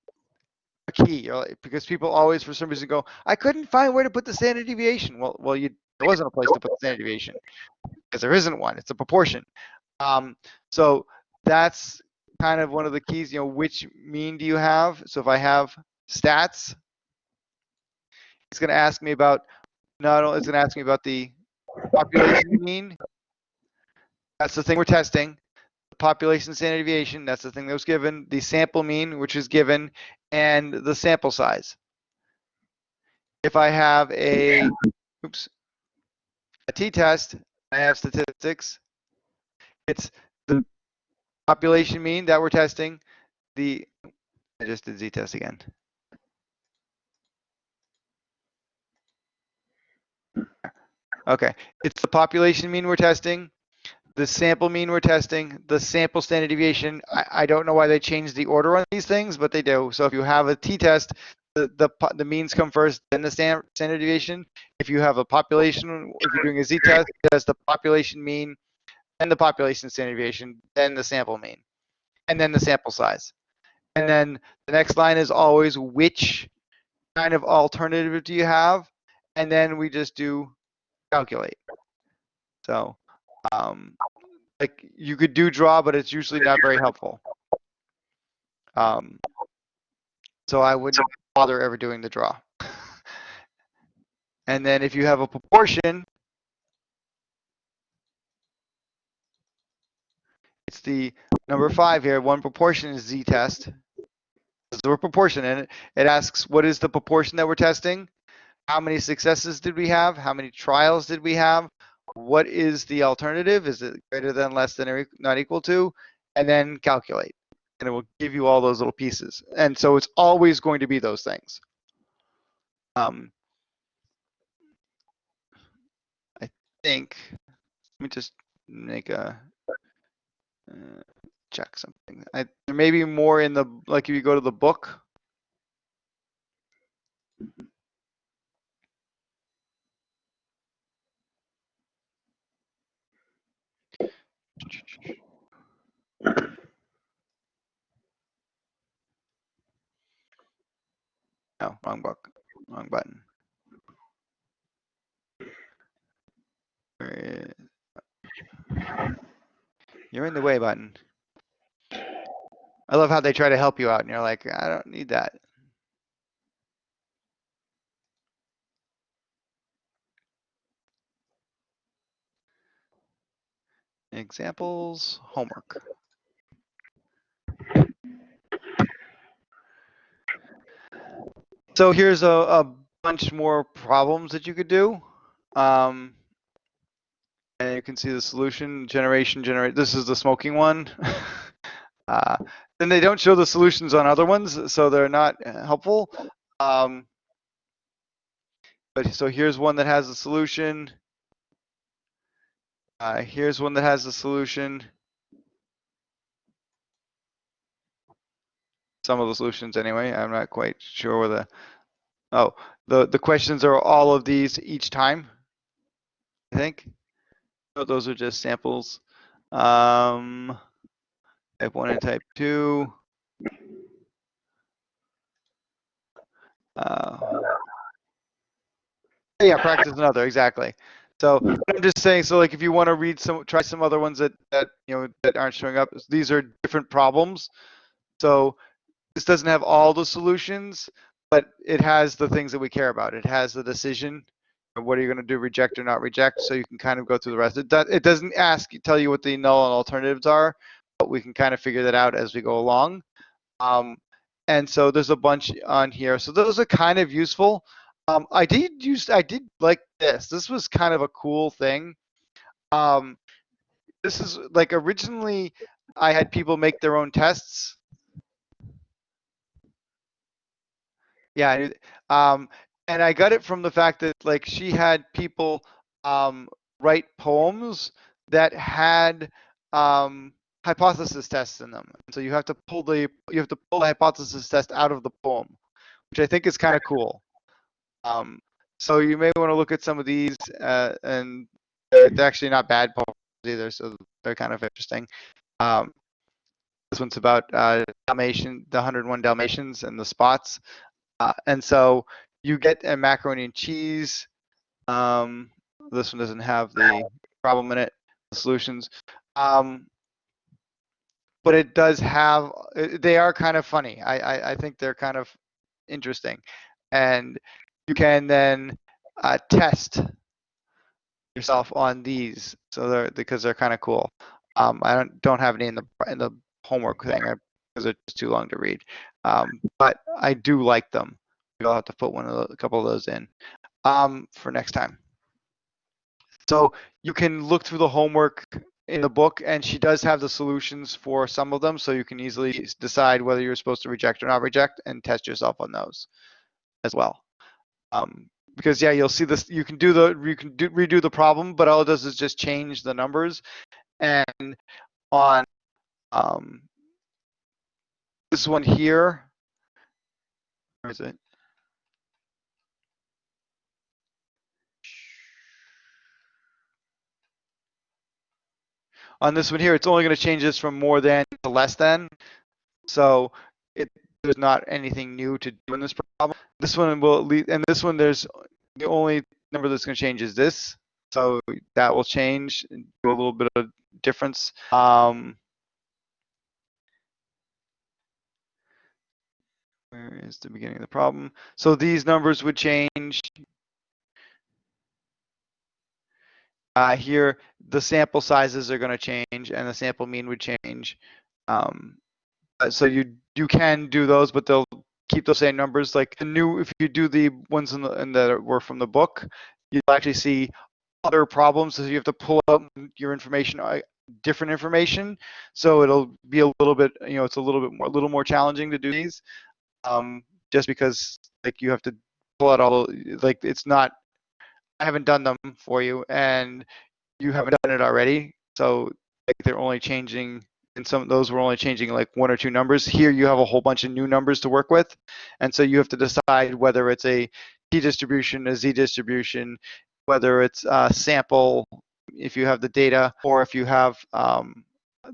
Speaker 1: a key because people always for some reason go, I couldn't find where to put the standard deviation. Well, well, you there wasn't a place to put the standard deviation because there isn't one. It's a proportion. Um, so that's kind of one of the keys. You know, which mean do you have? So if I have stats, it's going to ask me about not only it's going to ask me about the population mean. That's the thing we're testing. The population standard deviation. That's the thing that was given. The sample mean, which is given, and the sample size. If I have a oops a t-test, I have statistics. It's the population mean that we're testing. The I just did z-test again. Okay, it's the population mean we're testing, the sample mean we're testing, the sample standard deviation. I, I don't know why they changed the order on these things, but they do. So if you have a t-test, the, the, means come first, then the standard, deviation. If you have a population, if you're doing a z-test, does the population mean, then the population standard deviation, then the sample mean, and then the sample size. And then the next line is always which kind of alternative do you have? And then we just do calculate. So, um, like you could do draw, but it's usually not very helpful. Um, so I wouldn't bother ever doing the draw. and then if you have a proportion, it's the number five here. One proportion is z-test. So we're proportion, and it, it asks what is the proportion that we're testing how many successes did we have? How many trials did we have? What is the alternative? Is it greater than, less than, or not equal to? And then calculate. And it will give you all those little pieces. And so it's always going to be those things. Um, I think, let me just make a, uh, check something. I, there may be more in the, like if you go to the book, <clears throat> No, wrong book, wrong button. You're in the way button. I love how they try to help you out and you're like, I don't need that. Examples, homework. So here's a, a bunch more problems that you could do. Um, and you can see the solution generation generate. This is the smoking one. <laughs> uh, then they don't show the solutions on other ones, so they're not uh, helpful. Um, but so here's one that has a solution. Uh, here's one that has a solution. Some of the solutions anyway. I'm not quite sure where the, oh, the, the questions are all of these each time, I think. So those are just samples. Um, type one and type two. Uh, yeah, practice another, exactly. So I'm just saying, so like if you want to read some, try some other ones that, that, you know, that aren't showing up, these are different problems. So this doesn't have all the solutions, but it has the things that we care about. It has the decision what are you going to do, reject or not reject, so you can kind of go through the rest. It, it doesn't ask tell you what the null and alternatives are, but we can kind of figure that out as we go along. Um, and so there's a bunch on here. So those are kind of useful. Um, I did use, I did like this. This was kind of a cool thing. Um, this is like originally I had people make their own tests. Yeah, um, and I got it from the fact that like she had people um, write poems that had um, hypothesis tests in them. And so you have to pull the you have to pull the hypothesis test out of the poem, which I think is kind of cool. Um, so you may want to look at some of these, uh, and they're, they're, actually not bad poems either, so they're kind of interesting. Um, this one's about uh, Dalmatian, the 101 Dalmatians and the spots. Uh, and so you get a macaroni and cheese. Um, this one doesn't have the problem in it, the solutions. Um, but it does have, they are kind of funny. I, I, I think they're kind of interesting. And you can then uh, test yourself on these. So they're, because they're kind of cool. Um, I don't, don't have any in the, in the homework thing because just too long to read. Um, but I do like them. I'll have to put one of the, a couple of those in um, for next time. So you can look through the homework in the book, and she does have the solutions for some of them, so you can easily decide whether you're supposed to reject or not reject, and test yourself on those as well. Um, because yeah, you'll see this. You can do the you can do, redo the problem, but all it does is just change the numbers. And on um, this one here, where is it? On this one here, it's only going to change this from more than to less than. So it, there's not anything new to do in this problem. This one will lead, and this one, there's the only number that's going to change is this. So that will change, do a little bit of difference. Um, where is the beginning of the problem? So these numbers would change Uh, here, the sample sizes are going to change and the sample mean would change. Um, uh, so you you can do those, but they'll keep those same numbers. Like the new, if you do the ones in the in that were from the book, you'll actually see other problems. So you have to pull out your information, uh, different information. So it'll be a little bit, you know, it's a little bit more, a little more challenging to do these, um, just because like you have to pull out all like it's not I haven't done them for you and you haven't done it already. So like they're only changing and some those were only changing like one or two numbers. Here you have a whole bunch of new numbers to work with. And so you have to decide whether it's a t distribution, a z distribution, whether it's a sample, if you have the data, or if you have um,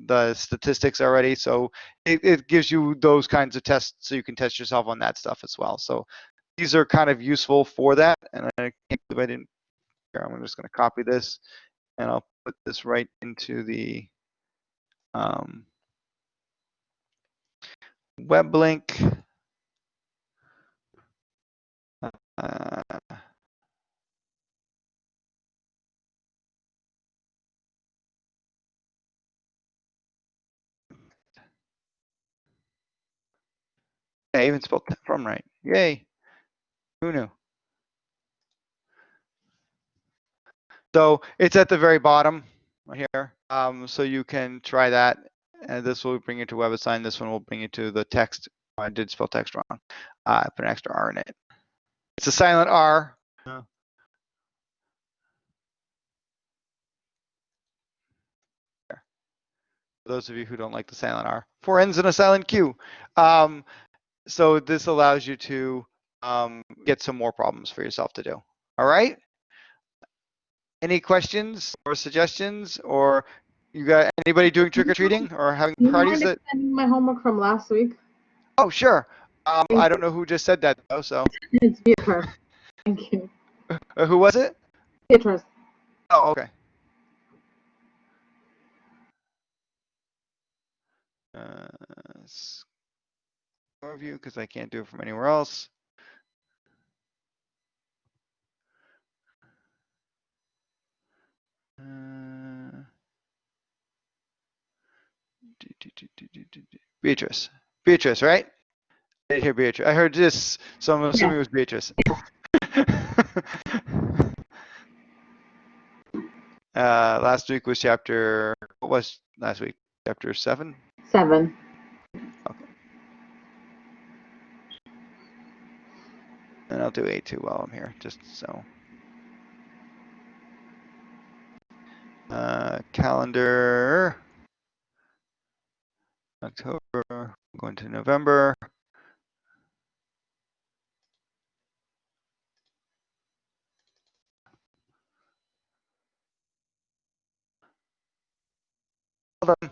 Speaker 1: the statistics already. So it, it gives you those kinds of tests so you can test yourself on that stuff as well. So these are kind of useful for that. And I can't believe I didn't here. I'm just going to copy this and I'll put this right into the um, web link. I even spelled that from right. Yay. Who knew? So it's at the very bottom right here. Um, so you can try that. And this will bring you to WebAssign. This one will bring you to the text. I did spell text wrong. Uh, I put an extra R in it. It's a silent R. For those of you who don't like the silent R, four N's and a silent Q. Um, so this allows you to um, get some more problems for yourself to do. All right. Any questions or suggestions or you got anybody doing trick or treating or having
Speaker 2: you
Speaker 1: parties that?
Speaker 2: my homework from last week?
Speaker 1: Oh, sure. Um, I don't know who just said that though. So
Speaker 2: It's Beatrice. Thank you.
Speaker 1: uh, who was it?
Speaker 2: Beatrice.
Speaker 1: Oh, okay. Uh, overview because I can't do it from anywhere else. Beatrice. Beatrice, right? I did hear Beatrice. I heard this, so I'm assuming it was Beatrice. <laughs> uh, last week was chapter, what was last week? Chapter seven?
Speaker 2: Seven.
Speaker 1: And I'll do A2 while I'm here, just so. Uh, calendar. October, going to November. Well done.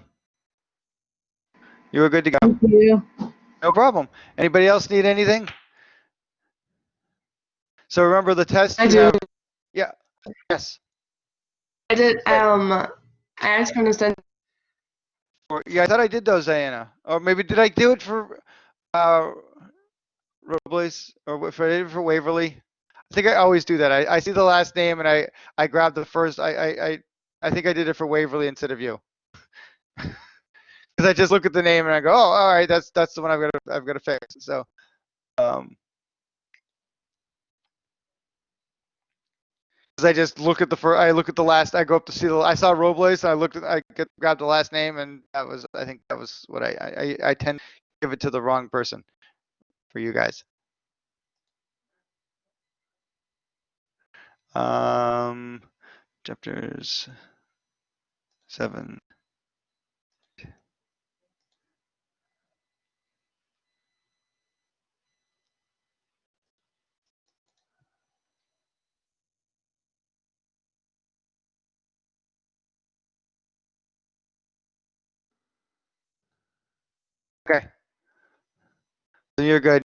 Speaker 1: You were good to go.
Speaker 2: Thank you.
Speaker 1: No problem. Anybody else need anything? So remember the test
Speaker 3: I do.
Speaker 1: have- Yes.
Speaker 3: I did. Um, I asked him to send.
Speaker 1: Yeah, I thought I did those, Diana. Or maybe did I do it for uh Robles or wa- for I did it for Waverly? I think I always do that. I, I see the last name and I I grab the first. I I I, I think I did it for Waverly instead of you. <laughs> Because I just look at the name and I go, oh, all right, that's that's the one I've got to I've got to fix. So, um, because I just look at the first, I look at the last, I go up to see the, I saw Robles, I looked at, I grabbed the last name, and that was, I think that was what I, I, I- I tend to give it to the wrong person for you guys. Um, chapters seven. Okay. So you're good.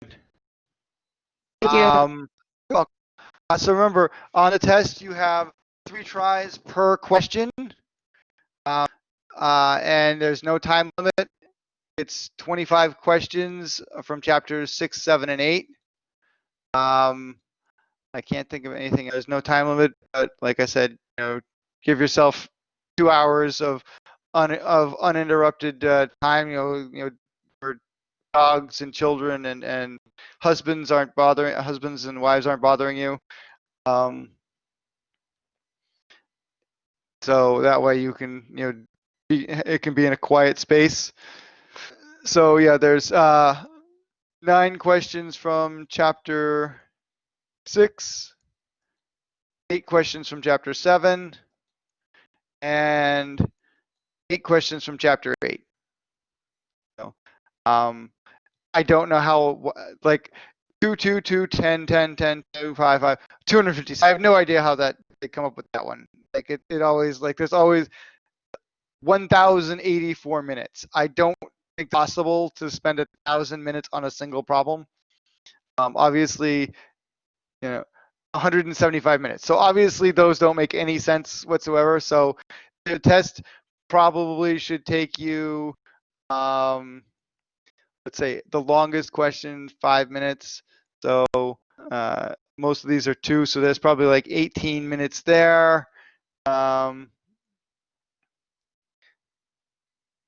Speaker 3: Thank you.
Speaker 1: Um. Uh, so remember, on the test, you have three tries per question. Um, uh, and there's no time limit. It's 25 questions from chapters six, seven, and eight. Um, I can't think of anything. There's no time limit, but like I said, you know, give yourself two hours of un, of uninterrupted uh, time. You know, you know, dogs and children and and husbands aren't bothering husbands and wives aren't bothering you. Um so that way you can you know be, it can be in a quiet space. So yeah there's uh nine questions from chapter six eight questions from chapter seven and eight questions from chapter eight. So um I don't know how like two two two ten ten ten two five five. I have no idea how that they come up with that one. Like it, it always like there's always one thousand eighty four minutes. I don't think it's possible to spend a thousand minutes on a single problem. Um, obviously, you know, 175 minutes. So obviously those don't make any sense whatsoever. So the test probably should take you um let's say the longest question five minutes. So uh, most of these are two so there's probably like 18 minutes there. Um,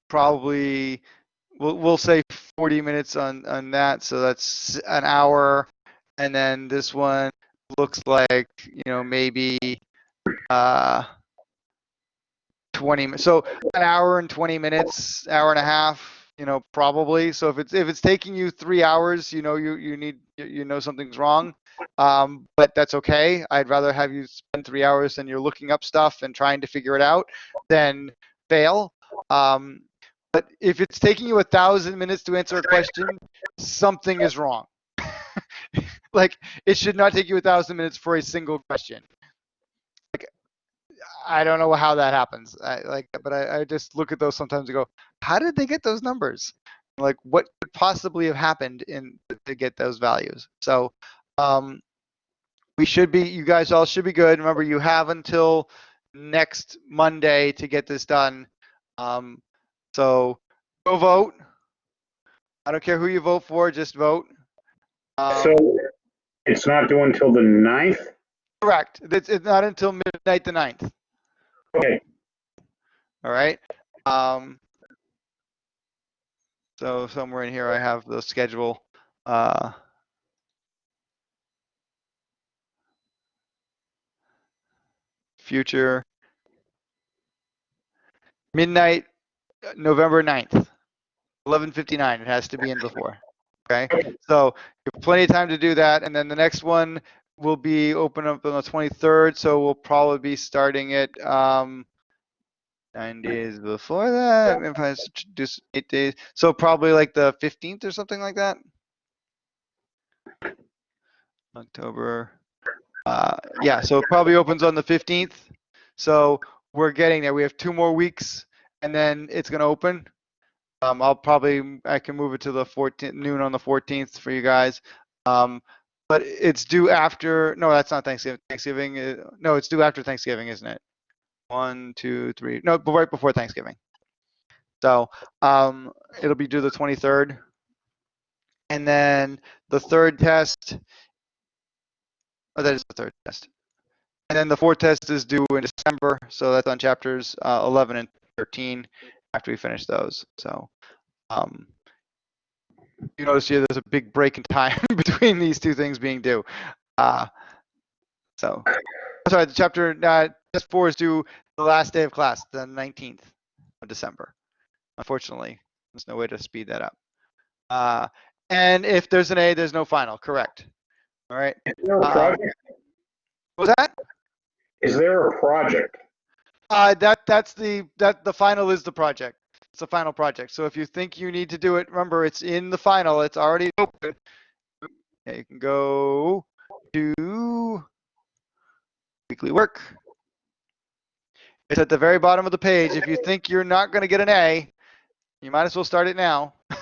Speaker 1: probably we'll, we'll say 40 minutes on on that so that's an hour. And then this one looks like you know maybe uh 20 mi- so an hour and 20 minutes hour and a half you know probably. So if it's if it's taking you three hours you know you you need you- know something's wrong um, but that's okay. I'd rather have you spend three hours and you're looking up stuff and trying to figure it out than fail um, but if it's taking you a thousand minutes to answer a question something is wrong. <laughs> Like it should not take you a thousand minutes for a single question I don't know how that happens. I like, but I, I just look at those sometimes and go, how did they get those numbers? Like, what could possibly have happened in to get those values? So, um, we should be, you guys all should be good. Remember, you have until next Monday to get this done. Um, so go vote. I don't care who you vote for, just vote. Um,
Speaker 4: So it's not due until the ninth?
Speaker 1: Correct. It's, it's not until midnight the 9th.
Speaker 4: Okay,
Speaker 1: All right. Um, so somewhere in here I have the schedule. Uh, future midnight, uh, November 9th, 11:59. It has to be in before. Okay. So you have plenty of time to do that, and then the next one will be open up on the 23rd. So we'll probably be starting it. Um, nine days before that. If I just eight days, so probably like the fifteenth or something like that. October. Uh, yeah, so it probably opens on the fifteenth. So we're getting there. We have two more weeks, and then it's gonna open. Um, I'll probably I can move it to the 14th noon on the 14th for you guys. Um, but it's due after. No, that's not Thanksgiving. Thanksgiving. Is, no, it's due after Thanksgiving, isn't it? one, two, three. No, right before Thanksgiving. So um, it'll be due the 23rd. And then the third test. Oh, that is the third test. And then the fourth test is due in December. So that's on chapters uh, 11 and 13 after we finish those. So um, you notice here there's a big break in time <laughs> between these two things being due. Uh, so, sorry, the chapter uh, test four is due the last day of class, the 19th of December. Unfortunately, there's no way to speed that up. Uh, and if there's an A, there's no final. Correct. All right.
Speaker 4: is there a
Speaker 1: Uh,
Speaker 4: project?
Speaker 1: What was that?
Speaker 4: Is there a project?
Speaker 1: Uh, that that's the that the final is the project. It's the final project. So if you think you need to do it, remember it's in the final. It's already open. You can go to weekly work. It's at the very bottom of the page. If you think you're not going to get an A, you might as well start it now. <laughs>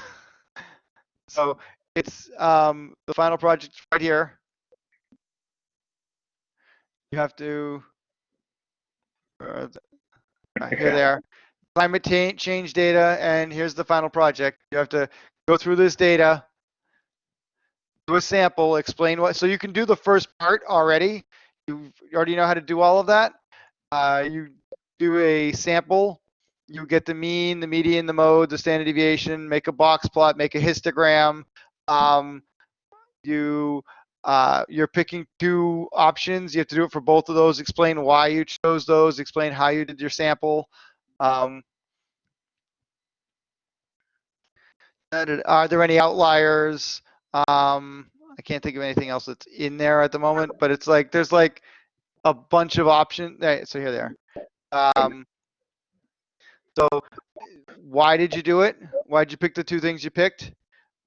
Speaker 1: so it's um, the final project right here. You have to. Uh, uh, here they are. Climate change data, and here's the final project. You have to go through this data, do a sample, explain what. So you can do the first part already. You already know how to do all of that. Uh, you do a sample. You get the mean, the median, the mode, the standard deviation. Make a box plot. Make a histogram. Um, you uh, you're picking two options. You have to do it for both of those. Explain why you chose those. Explain how you did your sample. Um, are there any outliers? Um, I can't think of anything else that's in there at the moment, but it's like there's like a bunch of options. Right, so here they are. Um, so why did you do it? Why did you pick the two things you picked?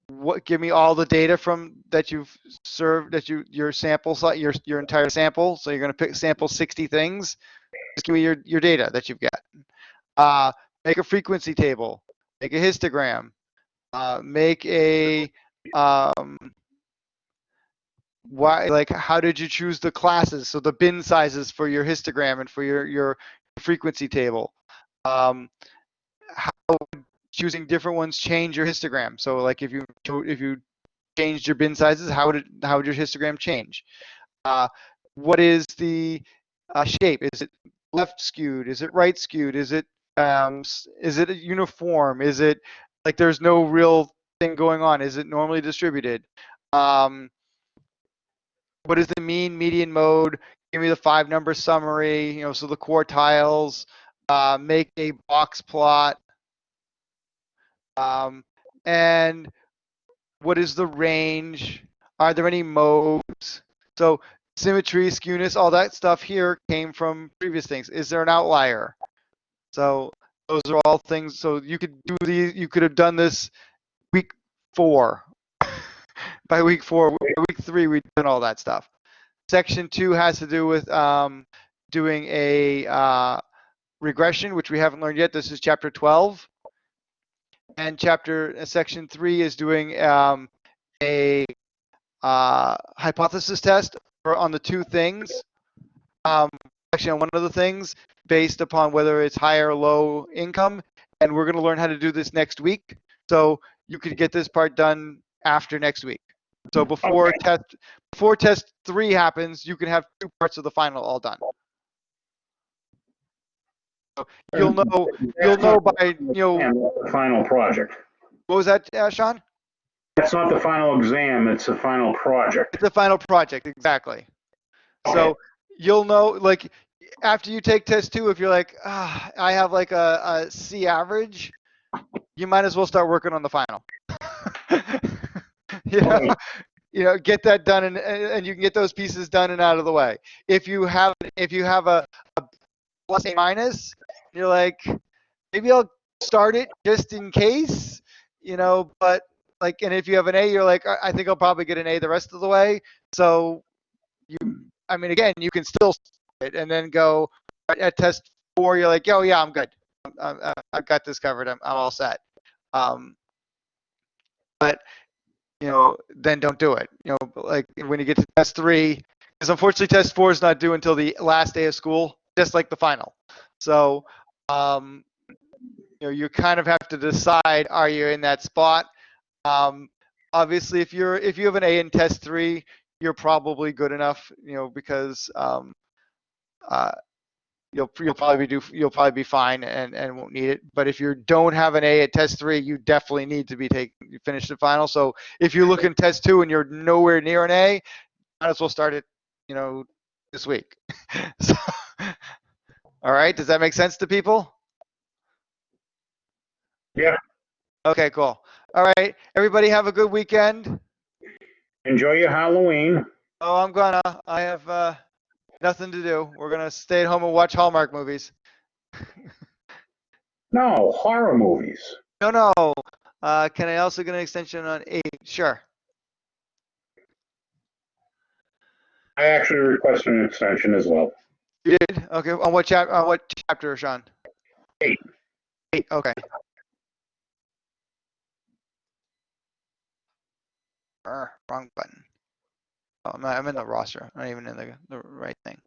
Speaker 1: What give me all the data from that you've served that you your sample your your entire sample. So you're going to pick sample 60 things. Just give me your your data that you've got. Uh, make a frequency table. Make a histogram. Uh, make a um, why like how did you choose the classes? So the bin sizes for your histogram and for your your frequency table. Um, how choosing different ones change your histogram? So like if you if you changed your bin sizes how would it how would your histogram change? Uh, what is the uh, shape? Is it left skewed? Is it right skewed? Is it um, is it uniform? Is it like there's no real thing going on? Is it normally distributed? Um, what is the mean median mode? Give me the five number summary you know so the quartiles uh, make a box plot. Um, and what is the range? Are there any modes? So symmetry skewness all that stuff here came from previous things. Is there an outlier so those are all things so you could do these you could have done this week four. <laughs> By week four week three we've done all that stuff. Section two has to do with um, doing a uh, regression which we haven't learned yet. This is chapter 12 and chapter uh, section three is doing um, a uh, hypothesis test on the two things. Um, on one of the things based upon whether it's high or low income and we're going to learn how to do this next week so you could get this part done after next week. So before
Speaker 4: Okay.
Speaker 1: test before test three happens, you can have two parts of the final all done. So you'll know you'll know by you know
Speaker 4: final project.
Speaker 1: what was that, uh, Sean?
Speaker 4: That's not the final exam, it's the final project.
Speaker 1: It's the final project, exactly. So you'll know, like, after you take test two, if you're like, ah, I have like a, a C average, you might as well start working on the final. <laughs> you, know, you know, get that done, and and you can get those pieces done and out of the way. If you have if you have a, a plus A minus, you're like, maybe I'll start it just in case, you know, but like, and if you have an A, you're like, I think I'll probably get an A the rest of the way. So you, I mean, again, you can still it and then go at- test four. You're like, oh yeah, I'm good. I'm, I'm, I've got this covered. I'm, I'm all set. Um, but you know, then don't do it. You know, like when you get to test three, because unfortunately test four is not due until the last day of school, just like the final. So, um, you know, you kind of have to decide: are you in that spot? Um, obviously, if you're if you have an A in test three, you're probably good enough. You know, because um, uh, you'll you'll probably do you'll probably be fine and and won't need it. But if you don't have an A at test three, you definitely need to be take you finish the final. So if you look in test two and you're nowhere near an A, might as well start it. You know, this week. <laughs> so, all right, does that make sense to people?
Speaker 4: Yeah.
Speaker 1: Okay, cool. All right, everybody have a good weekend.
Speaker 4: Enjoy your Halloween.
Speaker 1: Oh, I'm gonna. I have uh, nothing to do. We're gonna stay at home and watch Hallmark movies. <laughs>
Speaker 4: No, horror movies.
Speaker 1: No, no. Uh, can I also get an extension on eight? Sure.
Speaker 4: I actually requested an extension as well.
Speaker 1: You did? Okay. On what chap? On what chapter, Sean?
Speaker 4: Eight.
Speaker 1: Eight. Okay. Err, wrong button. I'm in the roster. I'm not even in the the right thing.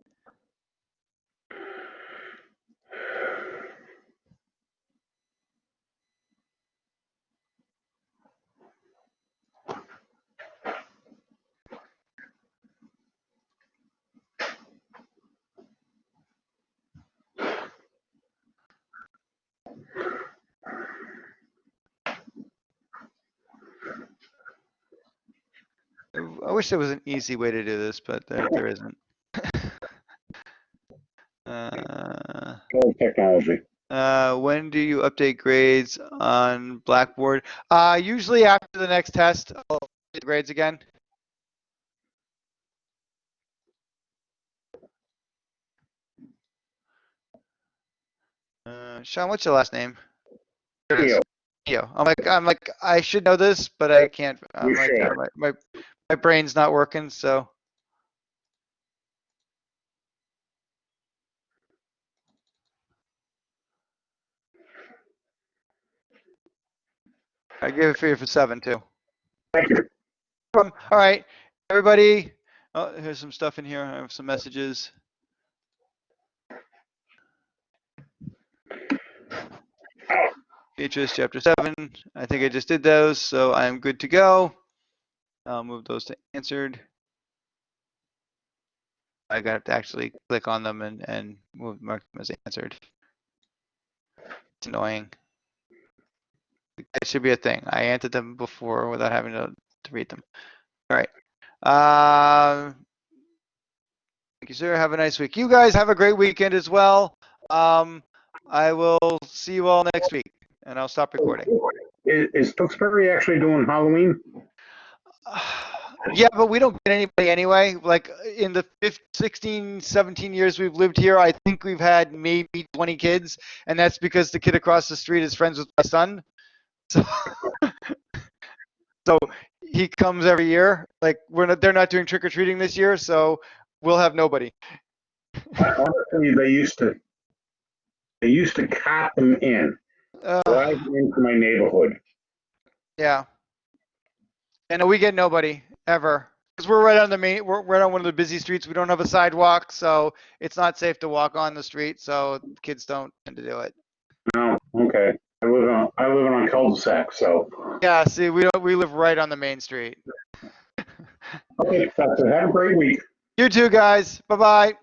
Speaker 1: I wish there was an easy way to do this, but there, there isn't. <laughs> uh,
Speaker 4: technology.
Speaker 1: uh, when do you update grades on Blackboard? Uh, usually after the next test, I'll update the grades again. Uh, Sean, what's your last name? There it is.
Speaker 4: Theo,
Speaker 1: Theo. I'm like, I'm like, I should know this, but I can't. I'm like, uh, my, my, my brain's not working, so. I gave it for you for seven too.
Speaker 4: Thank you.
Speaker 1: Um, all right, everybody. Oh, here's some stuff in here. I have some messages. Beatrice, chapter seven. I think I just did those, so I am good to go. I'll move those to answered. I got to actually click on them and, and move, mark them as answered. It's annoying. That should be a thing. I answered them before without having to, to read them. All right. Um, thank you, sir. Have a nice week. You guys have a great weekend as well. Um, I will see you all next week, and I'll stop oh, recording.
Speaker 4: Is, is Tewksbury actually doing Halloween? <sighs>
Speaker 1: Yeah, but we don't get anybody anyway. Like in the 15, 16, 17 years we've lived here, I think we've had maybe 20 kids, and that's because the kid across the street is friends with my son. <laughs> So, so he comes every year. Like we're not, they're not doing trick or treating this year, so we'll have nobody.
Speaker 4: Honestly, they used to, they used to cop them in,
Speaker 1: Uh,
Speaker 4: drive into my neighborhood.
Speaker 1: Yeah. And we get nobody ever because we're right on the main. We're right on one of the busy streets. We don't have a sidewalk, so it's not safe to walk on the street. So kids don't tend to do it.
Speaker 4: No, okay. I live on, I live on a cul-de-sac, so
Speaker 1: Yeah, see, we don't, we live right on the main street. <laughs>
Speaker 4: Okay, Professor, have a great week.
Speaker 1: You too, guys. Bye-bye.